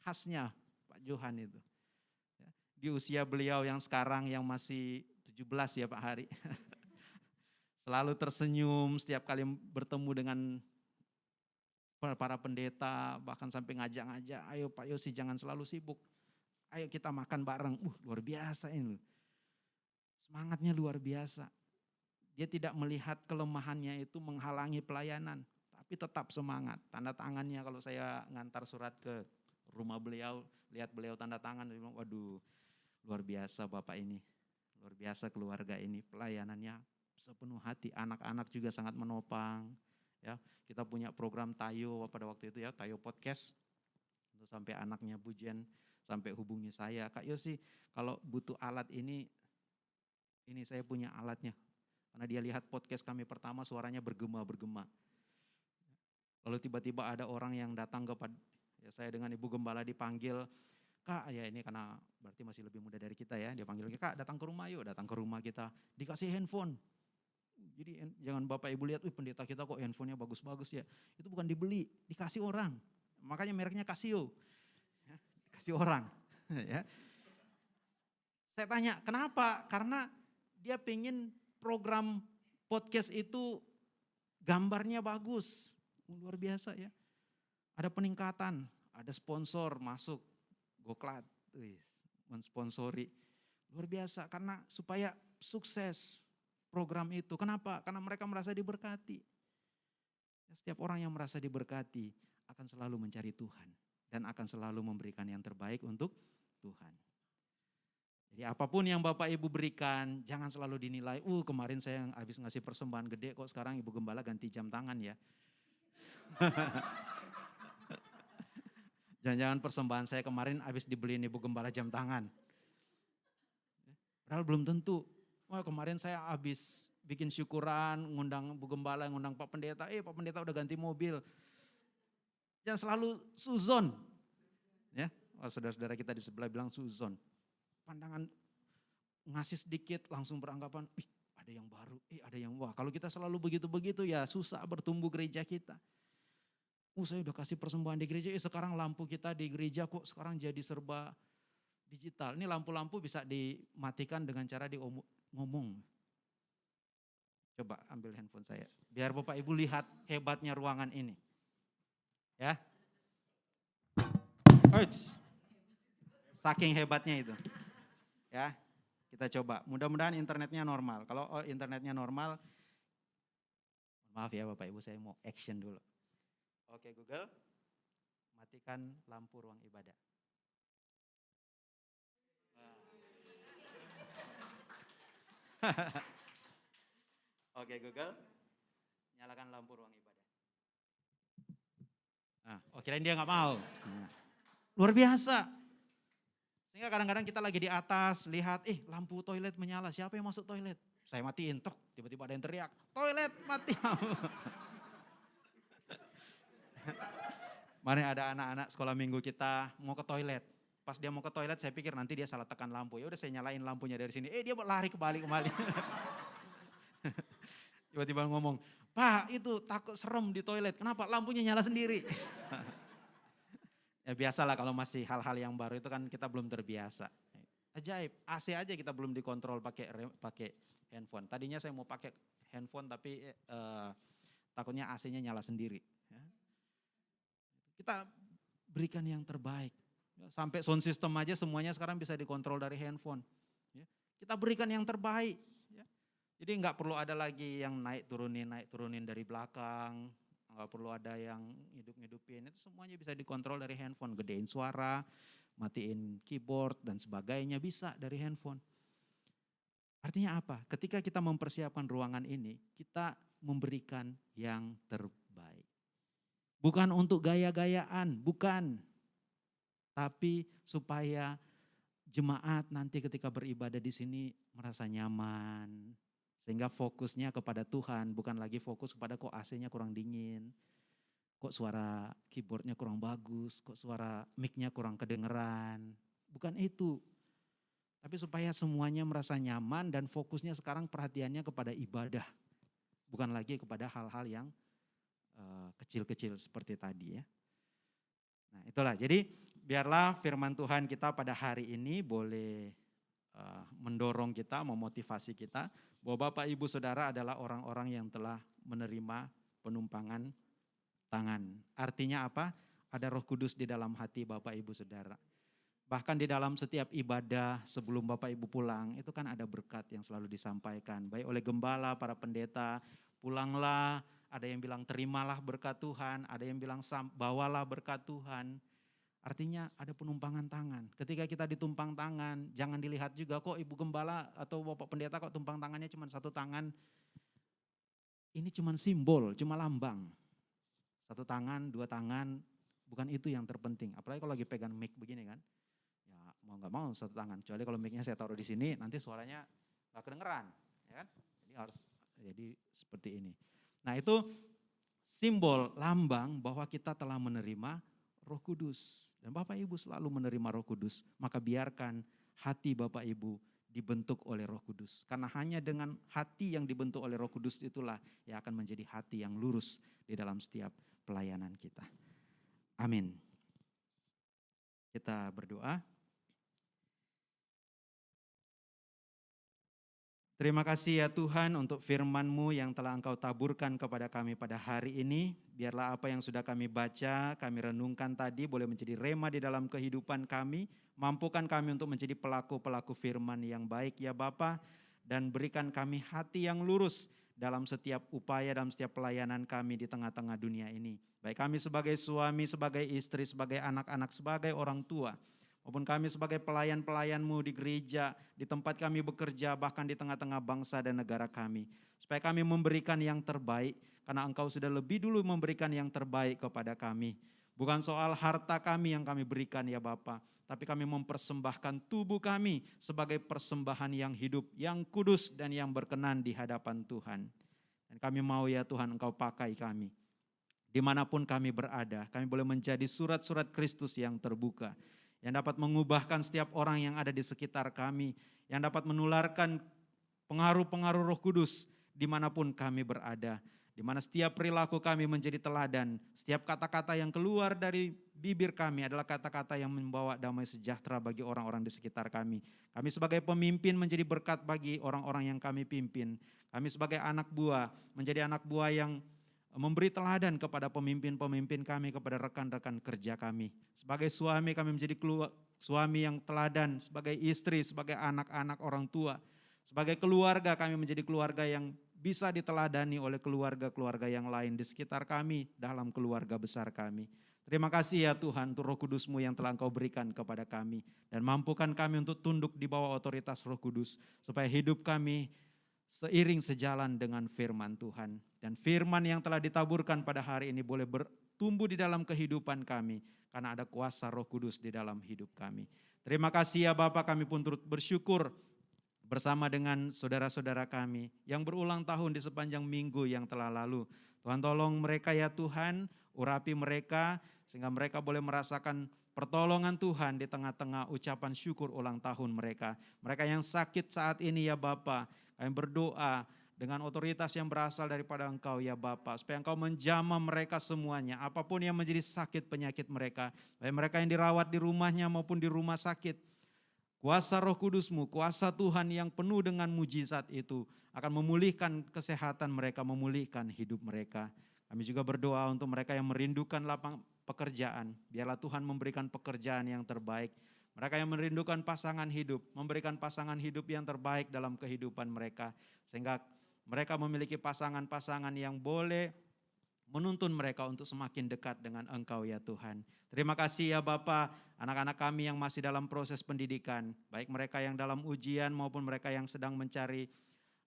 khasnya Pak Johan itu. Ya, di usia beliau yang sekarang yang masih 17 ya Pak Hari. Selalu tersenyum setiap kali bertemu dengan para pendeta, bahkan sampai ngajak-ngajak, ayo Pak Yosi jangan selalu sibuk. Ayo kita makan bareng. Uh, luar biasa ini. Semangatnya luar biasa. Dia tidak melihat kelemahannya itu menghalangi pelayanan, tapi tetap semangat. Tanda tangannya kalau saya ngantar surat ke rumah beliau, lihat beliau tanda tangan, waduh luar biasa Bapak ini. Luar biasa keluarga ini, pelayanannya sepenuh hati. Anak-anak juga sangat menopang. Ya, kita punya program Tayo pada waktu itu ya, Tayo Podcast. Untuk sampai anaknya Bujen sampai hubungi saya, Kak Yosi, kalau butuh alat ini ini saya punya alatnya. Karena dia lihat podcast kami pertama suaranya bergema-bergema. Lalu tiba-tiba ada orang yang datang kepada ya saya dengan Ibu Gembala dipanggil, Kak, ya ini karena berarti masih lebih muda dari kita ya. Dia panggil, Kak datang ke rumah yuk, datang ke rumah kita. Dikasih handphone. Jadi jangan Bapak Ibu lihat, wih pendeta kita kok handphonenya bagus-bagus ya. Itu bukan dibeli, dikasih orang. Makanya mereknya Casio. Ya, dikasih orang. ya. Saya tanya, kenapa? Karena dia pengen program podcast itu gambarnya bagus. Luar biasa ya. Ada peningkatan, ada sponsor masuk, Goklat, mensponsori. Luar biasa karena supaya sukses program itu. Kenapa? Karena mereka merasa diberkati. Setiap orang yang merasa diberkati akan selalu mencari Tuhan dan akan selalu memberikan yang terbaik untuk Tuhan. Jadi apa pun yang Bapak Ibu berikan, jangan selalu dinilai, uh kemarin saya yang habis ngasih persembahan gede kok sekarang Ibu Gembala ganti jam tangan ya. Jangan-jangan persembahan saya kemarin habis dibeliin Ibu Gembala jam tangan. Padahal belum tentu. Wah kemarin saya habis bikin syukuran, ngundang Bu Gembala, ngundang Pak Pendeta. Eh Pak Pendeta udah ganti mobil. Jangan selalu suzon. Ya, oh, saudara-saudara kita di sebelah bilang suzon. Pandangan ngasih sedikit langsung beranggapan, ih ada yang baru, eh ada yang wah. Kalau kita selalu begitu-begitu ya susah bertumbuh gereja kita. Oh saya udah kasih persembahan di gereja, eh sekarang lampu kita di gereja kok sekarang jadi serba digital. Ini lampu-lampu bisa dimatikan dengan cara di ngomong. Coba ambil handphone saya, biar Bapak Ibu lihat hebatnya ruangan ini. Ya. Uits. Saking hebatnya itu. Ya, kita coba. Mudah-mudahan internetnya normal. Kalau oh, internetnya normal, maaf ya Bapak Ibu saya mau action dulu. Oke Google, matikan lampu ruang ibadah. Oke Google, nyalakan lampu ruang ibadah. Nah, oh kirain dia nggak mau. Nah, luar biasa. Sehingga kadang-kadang kita lagi di atas, lihat, eh lampu toilet menyala, siapa yang masuk toilet? Saya matiin, tok, tiba-tiba ada yang teriak, toilet mati. Mari ada anak-anak sekolah minggu kita mau ke toilet. Pas dia mau ke toilet saya pikir nanti dia salah tekan lampu. Ya udah saya nyalain lampunya dari sini. Eh dia lari kembali kembali. Tiba-tiba ngomong, Pak itu takut serem di toilet, kenapa? Lampunya nyala sendiri. ya biasalah kalau masih hal-hal yang baru itu kan kita belum terbiasa. Ajaib, AC aja kita belum dikontrol pakai pakai handphone. Tadinya saya mau pakai handphone tapi eh, takutnya AC-nya nyala sendiri. Ya. Kita berikan yang terbaik. Ya, sampai sound system aja semuanya sekarang bisa dikontrol dari handphone. Ya. Kita berikan yang terbaik. Jadi nggak perlu ada lagi yang naik turunin, naik turunin dari belakang, nggak perlu ada yang hidup-hidupin, itu semuanya bisa dikontrol dari handphone, gedein suara, matiin keyboard dan sebagainya bisa dari handphone. Artinya apa? Ketika kita mempersiapkan ruangan ini, kita memberikan yang terbaik. Bukan untuk gaya-gayaan, bukan. Tapi supaya jemaat nanti ketika beribadah di sini merasa nyaman, sehingga fokusnya kepada Tuhan, bukan lagi fokus kepada kok AC-nya kurang dingin, kok suara keyboardnya kurang bagus, kok suara mic-nya kurang kedengeran. Bukan itu. Tapi supaya semuanya merasa nyaman dan fokusnya sekarang perhatiannya kepada ibadah. Bukan lagi kepada hal-hal yang eh, kecil-kecil uh, seperti tadi ya. Nah itulah, jadi biarlah firman Tuhan kita pada hari ini boleh uh, mendorong kita, memotivasi kita bahwa Bapak Ibu Saudara adalah orang-orang yang telah menerima penumpangan tangan. Artinya apa? Ada Roh Kudus di dalam hati Bapak Ibu Saudara. Bahkan di dalam setiap ibadah sebelum Bapak Ibu pulang, itu kan ada berkat yang selalu disampaikan. Baik oleh gembala, para pendeta, pulanglah, ada yang bilang terimalah berkat Tuhan, ada yang bilang bawalah berkat Tuhan. Artinya ada penumpangan tangan. Ketika kita ditumpang tangan, jangan dilihat juga kok ibu gembala atau bapak pendeta kok tumpang tangannya cuma satu tangan. Ini cuma simbol, cuma lambang. Satu tangan, dua tangan, bukan itu yang terpenting. Apalagi kalau lagi pegang mic begini kan. Ya mau nggak mau satu tangan. Kecuali kalau micnya saya taruh di sini, nanti suaranya nggak kedengeran. Ya kan? Jadi harus jadi seperti ini. Nah itu simbol lambang bahwa kita telah menerima roh kudus. Dan Bapak Ibu selalu menerima roh kudus, maka biarkan hati Bapak Ibu dibentuk oleh roh kudus. Karena hanya dengan hati yang dibentuk oleh roh kudus itulah yang akan menjadi hati yang lurus di dalam setiap pelayanan kita. Amin. Kita berdoa. Terima kasih ya Tuhan untuk firman-Mu yang telah Engkau taburkan kepada kami pada hari ini. Biarlah apa yang sudah kami baca, kami renungkan tadi boleh menjadi rema di dalam kehidupan kami. Mampukan kami untuk menjadi pelaku-pelaku firman yang baik ya Bapa dan berikan kami hati yang lurus dalam setiap upaya, dalam setiap pelayanan kami di tengah-tengah dunia ini. Baik kami sebagai suami, sebagai istri, sebagai anak-anak, sebagai orang tua maupun kami sebagai pelayan-pelayanmu di gereja, di tempat kami bekerja, bahkan di tengah-tengah bangsa dan negara kami. Supaya kami memberikan yang terbaik, karena engkau sudah lebih dulu memberikan yang terbaik kepada kami. Bukan soal harta kami yang kami berikan ya Bapa, tapi kami mempersembahkan tubuh kami sebagai persembahan yang hidup, yang kudus dan yang berkenan di hadapan Tuhan. Dan kami mau ya Tuhan engkau pakai kami. Di mana pun kami berada, kami boleh menjadi surat-surat Kristus yang terbuka yang dapat mengubahkan setiap orang yang ada di sekitar kami, yang dapat menularkan pengaruh-pengaruh roh kudus di mana pun kami berada. Di mana setiap perilaku kami menjadi teladan, setiap kata-kata yang keluar dari bibir kami adalah kata-kata yang membawa damai sejahtera bagi orang-orang di sekitar kami. Kami sebagai pemimpin menjadi berkat bagi orang-orang yang kami pimpin. Kami sebagai anak buah menjadi anak buah yang memberi teladan kepada pemimpin-pemimpin kami, kepada rekan-rekan kerja kami. Sebagai suami kami menjadi suami yang teladan, sebagai istri, sebagai anak-anak orang tua. Sebagai keluarga kami menjadi keluarga yang bisa diteladani oleh keluarga-keluarga yang lain di sekitar kami, dalam keluarga besar kami. Terima kasih ya Tuhan untuk roh kudusmu yang telah engkau berikan kepada kami. Dan mampukan kami untuk tunduk di bawah otoritas roh kudus. Supaya hidup kami seiring sejalan dengan firman Tuhan. Dan firman yang telah ditaburkan pada hari ini boleh bertumbuh di dalam kehidupan kami, karena ada kuasa roh kudus di dalam hidup kami. Terima kasih ya Bapak kami pun turut bersyukur bersama dengan saudara-saudara kami yang berulang tahun di sepanjang minggu yang telah lalu. Tuhan tolong mereka ya Tuhan, urapi mereka sehingga mereka boleh merasakan pertolongan Tuhan di tengah-tengah ucapan syukur ulang tahun mereka. Mereka yang sakit saat ini ya Bapak, kami berdoa dengan otoritas yang berasal daripada Engkau ya Bapa, supaya Engkau menjamah mereka semuanya, apa pun yang menjadi sakit penyakit mereka, baik mereka yang dirawat di rumahnya maupun di rumah sakit. Kuasa roh kudusmu, kuasa Tuhan yang penuh dengan mujizat itu akan memulihkan kesehatan mereka, memulihkan hidup mereka. Kami juga berdoa untuk mereka yang merindukan lapang pekerjaan, biarlah Tuhan memberikan pekerjaan yang terbaik. Mereka yang merindukan pasangan hidup, memberikan pasangan hidup yang terbaik dalam kehidupan mereka. Sehingga mereka memiliki pasangan-pasangan yang boleh menuntun mereka untuk semakin dekat dengan Engkau ya Tuhan. Terima kasih ya Bapak, anak-anak kami yang masih dalam proses pendidikan, baik mereka yang dalam ujian maupun mereka yang sedang mencari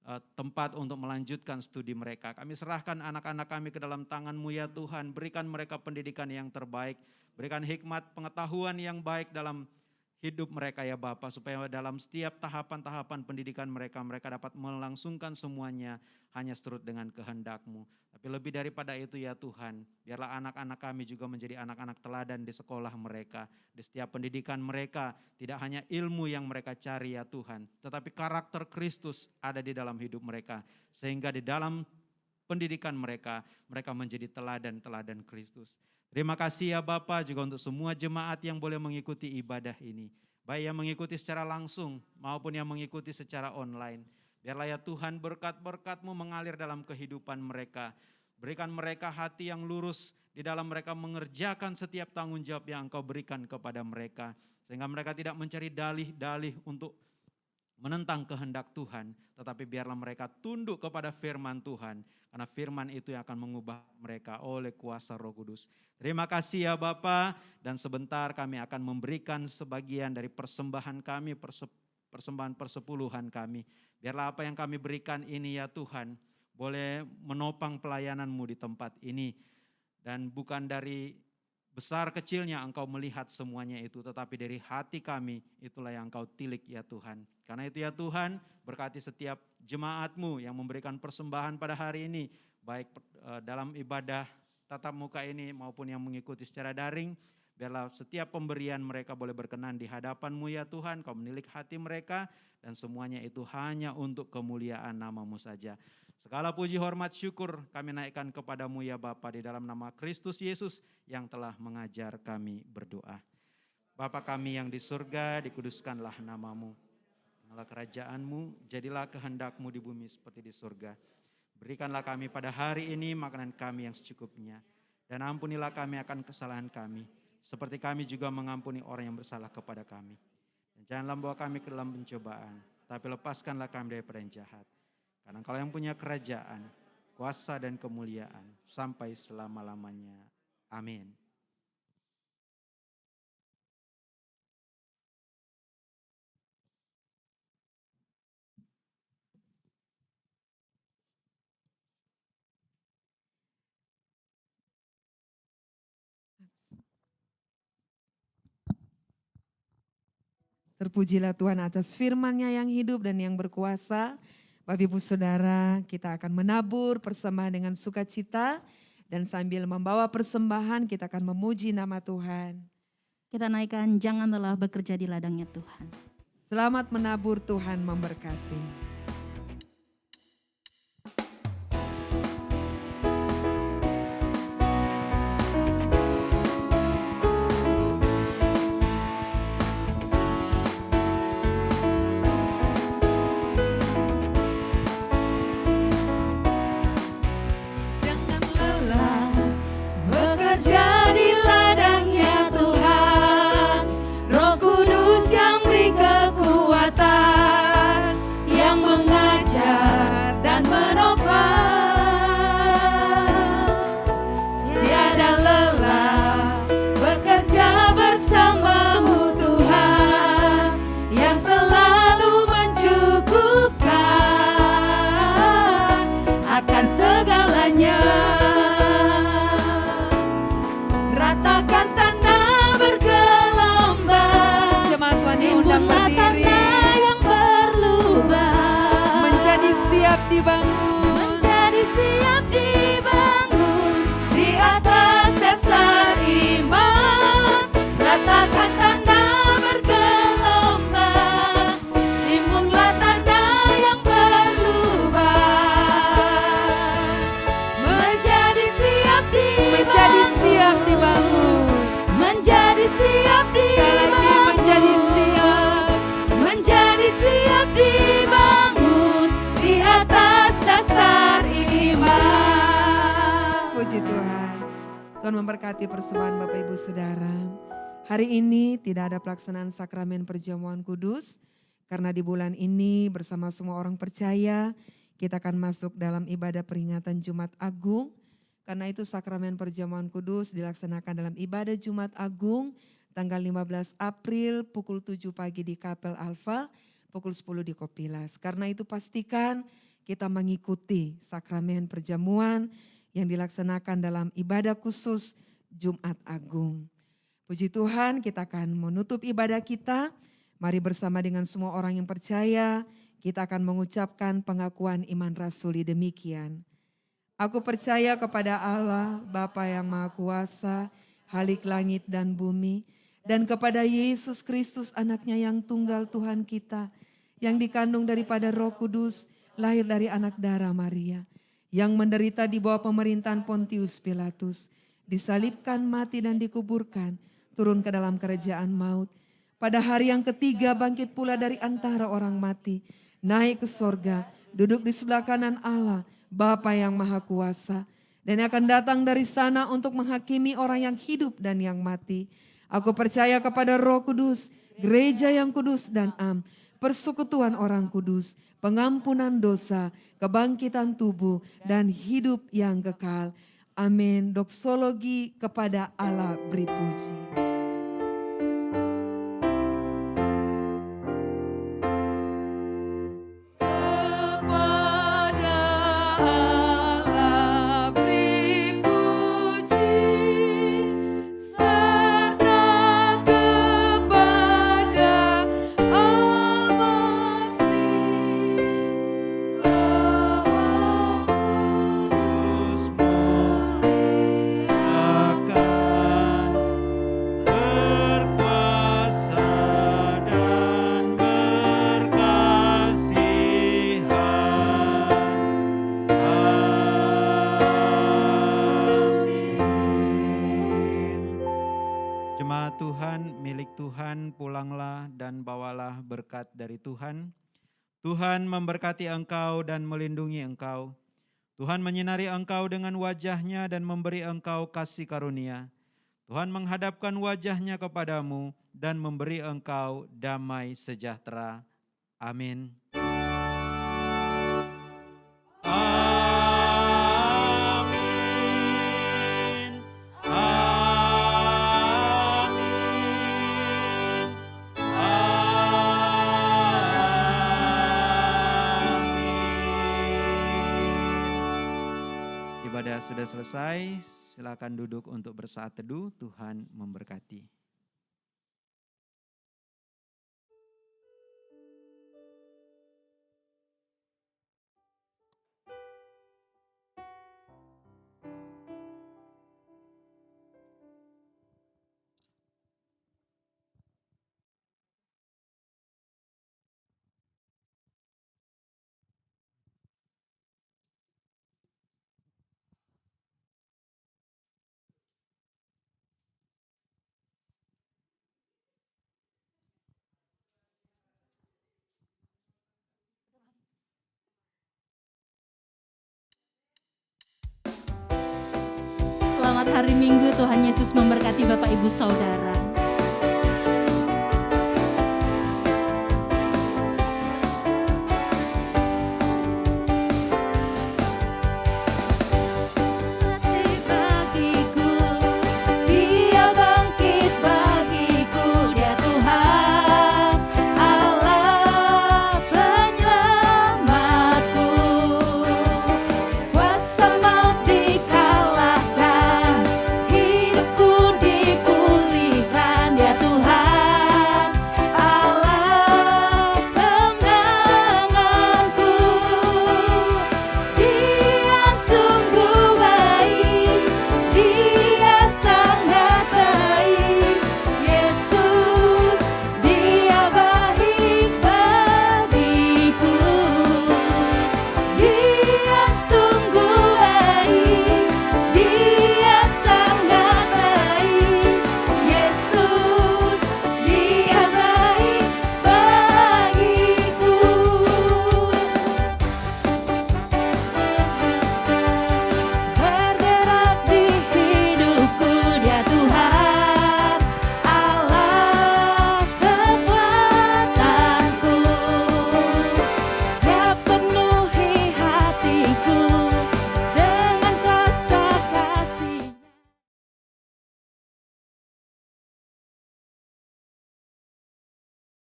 uh, tempat untuk melanjutkan studi mereka. Kami serahkan anak-anak kami ke dalam tangan-Mu ya Tuhan, berikan mereka pendidikan yang terbaik, berikan hikmat pengetahuan yang baik dalam hidup mereka ya Bapak supaya dalam setiap tahapan-tahapan pendidikan mereka mereka dapat melangsungkan semuanya hanya seturut dengan kehendak-Mu. Tapi lebih daripada itu ya Tuhan, biarlah anak-anak kami juga menjadi anak-anak teladan di sekolah mereka, di setiap pendidikan mereka, tidak hanya ilmu yang mereka cari ya Tuhan, tetapi karakter Kristus ada di dalam hidup mereka sehingga di dalam pendidikan mereka mereka menjadi teladan-teladan Kristus. Terima kasih ya Bapak juga untuk semua jemaat yang boleh mengikuti ibadah ini. Baik yang mengikuti secara langsung maupun yang mengikuti secara online. Biarlah ya Tuhan berkat-berkatmu mengalir dalam kehidupan mereka. Berikan mereka hati yang lurus di dalam mereka mengerjakan setiap tanggung jawab yang engkau berikan kepada mereka. Sehingga mereka tidak mencari dalih-dalih untuk menentang kehendak Tuhan, tetapi biarlah mereka tunduk kepada firman Tuhan, karena firman itu yang akan mengubah mereka oleh kuasa Roh Kudus. Terima kasih ya Bapa, dan sebentar kami akan memberikan sebagian dari persembahan kami, persembahan persepuluhan kami. Biarlah apa yang kami berikan ini ya Tuhan, boleh menopang pelayananmu di tempat ini, dan bukan dari besar kecilnya engkau melihat semuanya itu, tetapi dari hati kami itulah yang engkau tilik ya Tuhan. Karena itu ya Tuhan, berkati setiap jemaatmu yang memberikan persembahan pada hari ini, baik eh, dalam ibadah tatap muka ini maupun yang mengikuti secara daring, biarlah setiap pemberian mereka boleh berkenan di hadapanmu ya Tuhan, kau menilik hati mereka, dan semuanya itu hanya untuk kemuliaan namamu saja. Segala puji hormat syukur kami naikkan kepadamu ya Bapa di dalam nama Kristus Yesus yang telah mengajar kami berdoa. Bapa kami yang di surga, dikuduskanlah namamu. Allah kerajaanmu, jadilah kehendakmu di bumi seperti di surga. Berikanlah kami pada hari ini makanan kami yang secukupnya. Dan ampunilah kami akan kesalahan kami, seperti kami juga mengampuni orang yang bersalah kepada kami. Dan janganlah bawa kami ke dalam pencobaan, tapi lepaskanlah kami daripada yang jahat. Karena kalau yang punya kerajaan, kuasa dan kemuliaan sampai selama-lamanya. Amin. Terpujilah Tuhan atas firman-Nya yang hidup dan yang berkuasa. Bapak Ibu Saudara, kita akan menabur persembahan dengan sukacita dan sambil membawa persembahan kita akan memuji nama Tuhan. Kita naikkan jangan bekerja di ladangnya Tuhan. Selamat menabur Tuhan memberkati. Tuhan memberkati persembahan Bapak Ibu Saudara. Hari ini tidak ada pelaksanaan sakramen perjamuan kudus, karena di bulan ini bersama semua orang percaya, kita akan masuk dalam ibadah peringatan Jumat Agung. Karena itu sakramen perjamuan kudus dilaksanakan dalam ibadah Jumat Agung tanggal 15 April pukul 7 pagi di Kapel Alfa, pukul 10 di Kopilas. Karena itu pastikan kita mengikuti sakramen perjamuan yang dilaksanakan dalam ibadah khusus Jumat Agung. Puji Tuhan kita akan menutup ibadah kita. Mari bersama dengan semua orang yang percaya, kita akan mengucapkan pengakuan iman rasuli demikian. Aku percaya kepada Allah, Bapa yang Maha Kuasa, Halik langit dan bumi, dan kepada Yesus Kristus anaknya yang tunggal Tuhan kita, yang dikandung daripada roh kudus, lahir dari anak darah Maria, yang menderita di bawah pemerintahan Pontius Pilatus, disalibkan, mati dan dikuburkan, turun ke dalam kerajaan maut. Pada hari yang ketiga bangkit pula dari antara orang mati, naik ke sorga, duduk di sebelah kanan Allah, Bapa yang Maha Kuasa, dan akan datang dari sana untuk menghakimi orang yang hidup dan yang mati. Aku percaya kepada roh kudus, gereja yang kudus dan am, persekutuan orang kudus, pengampunan dosa, kebangkitan tubuh, dan hidup yang kekal. Amin. Doksologi kepada Allah beri puji. Tuhan. Tuhan memberkati engkau dan melindungi engkau. Tuhan menyinari engkau dengan wajahnya dan memberi engkau kasih karunia. Tuhan menghadapkan wajahnya kepadamu dan memberi engkau damai sejahtera. Amin. Sudah selesai, silakan duduk untuk bersaat teduh. Tuhan memberkati. Minggu, Tuhan Yesus memberkati Bapak Ibu Saudara.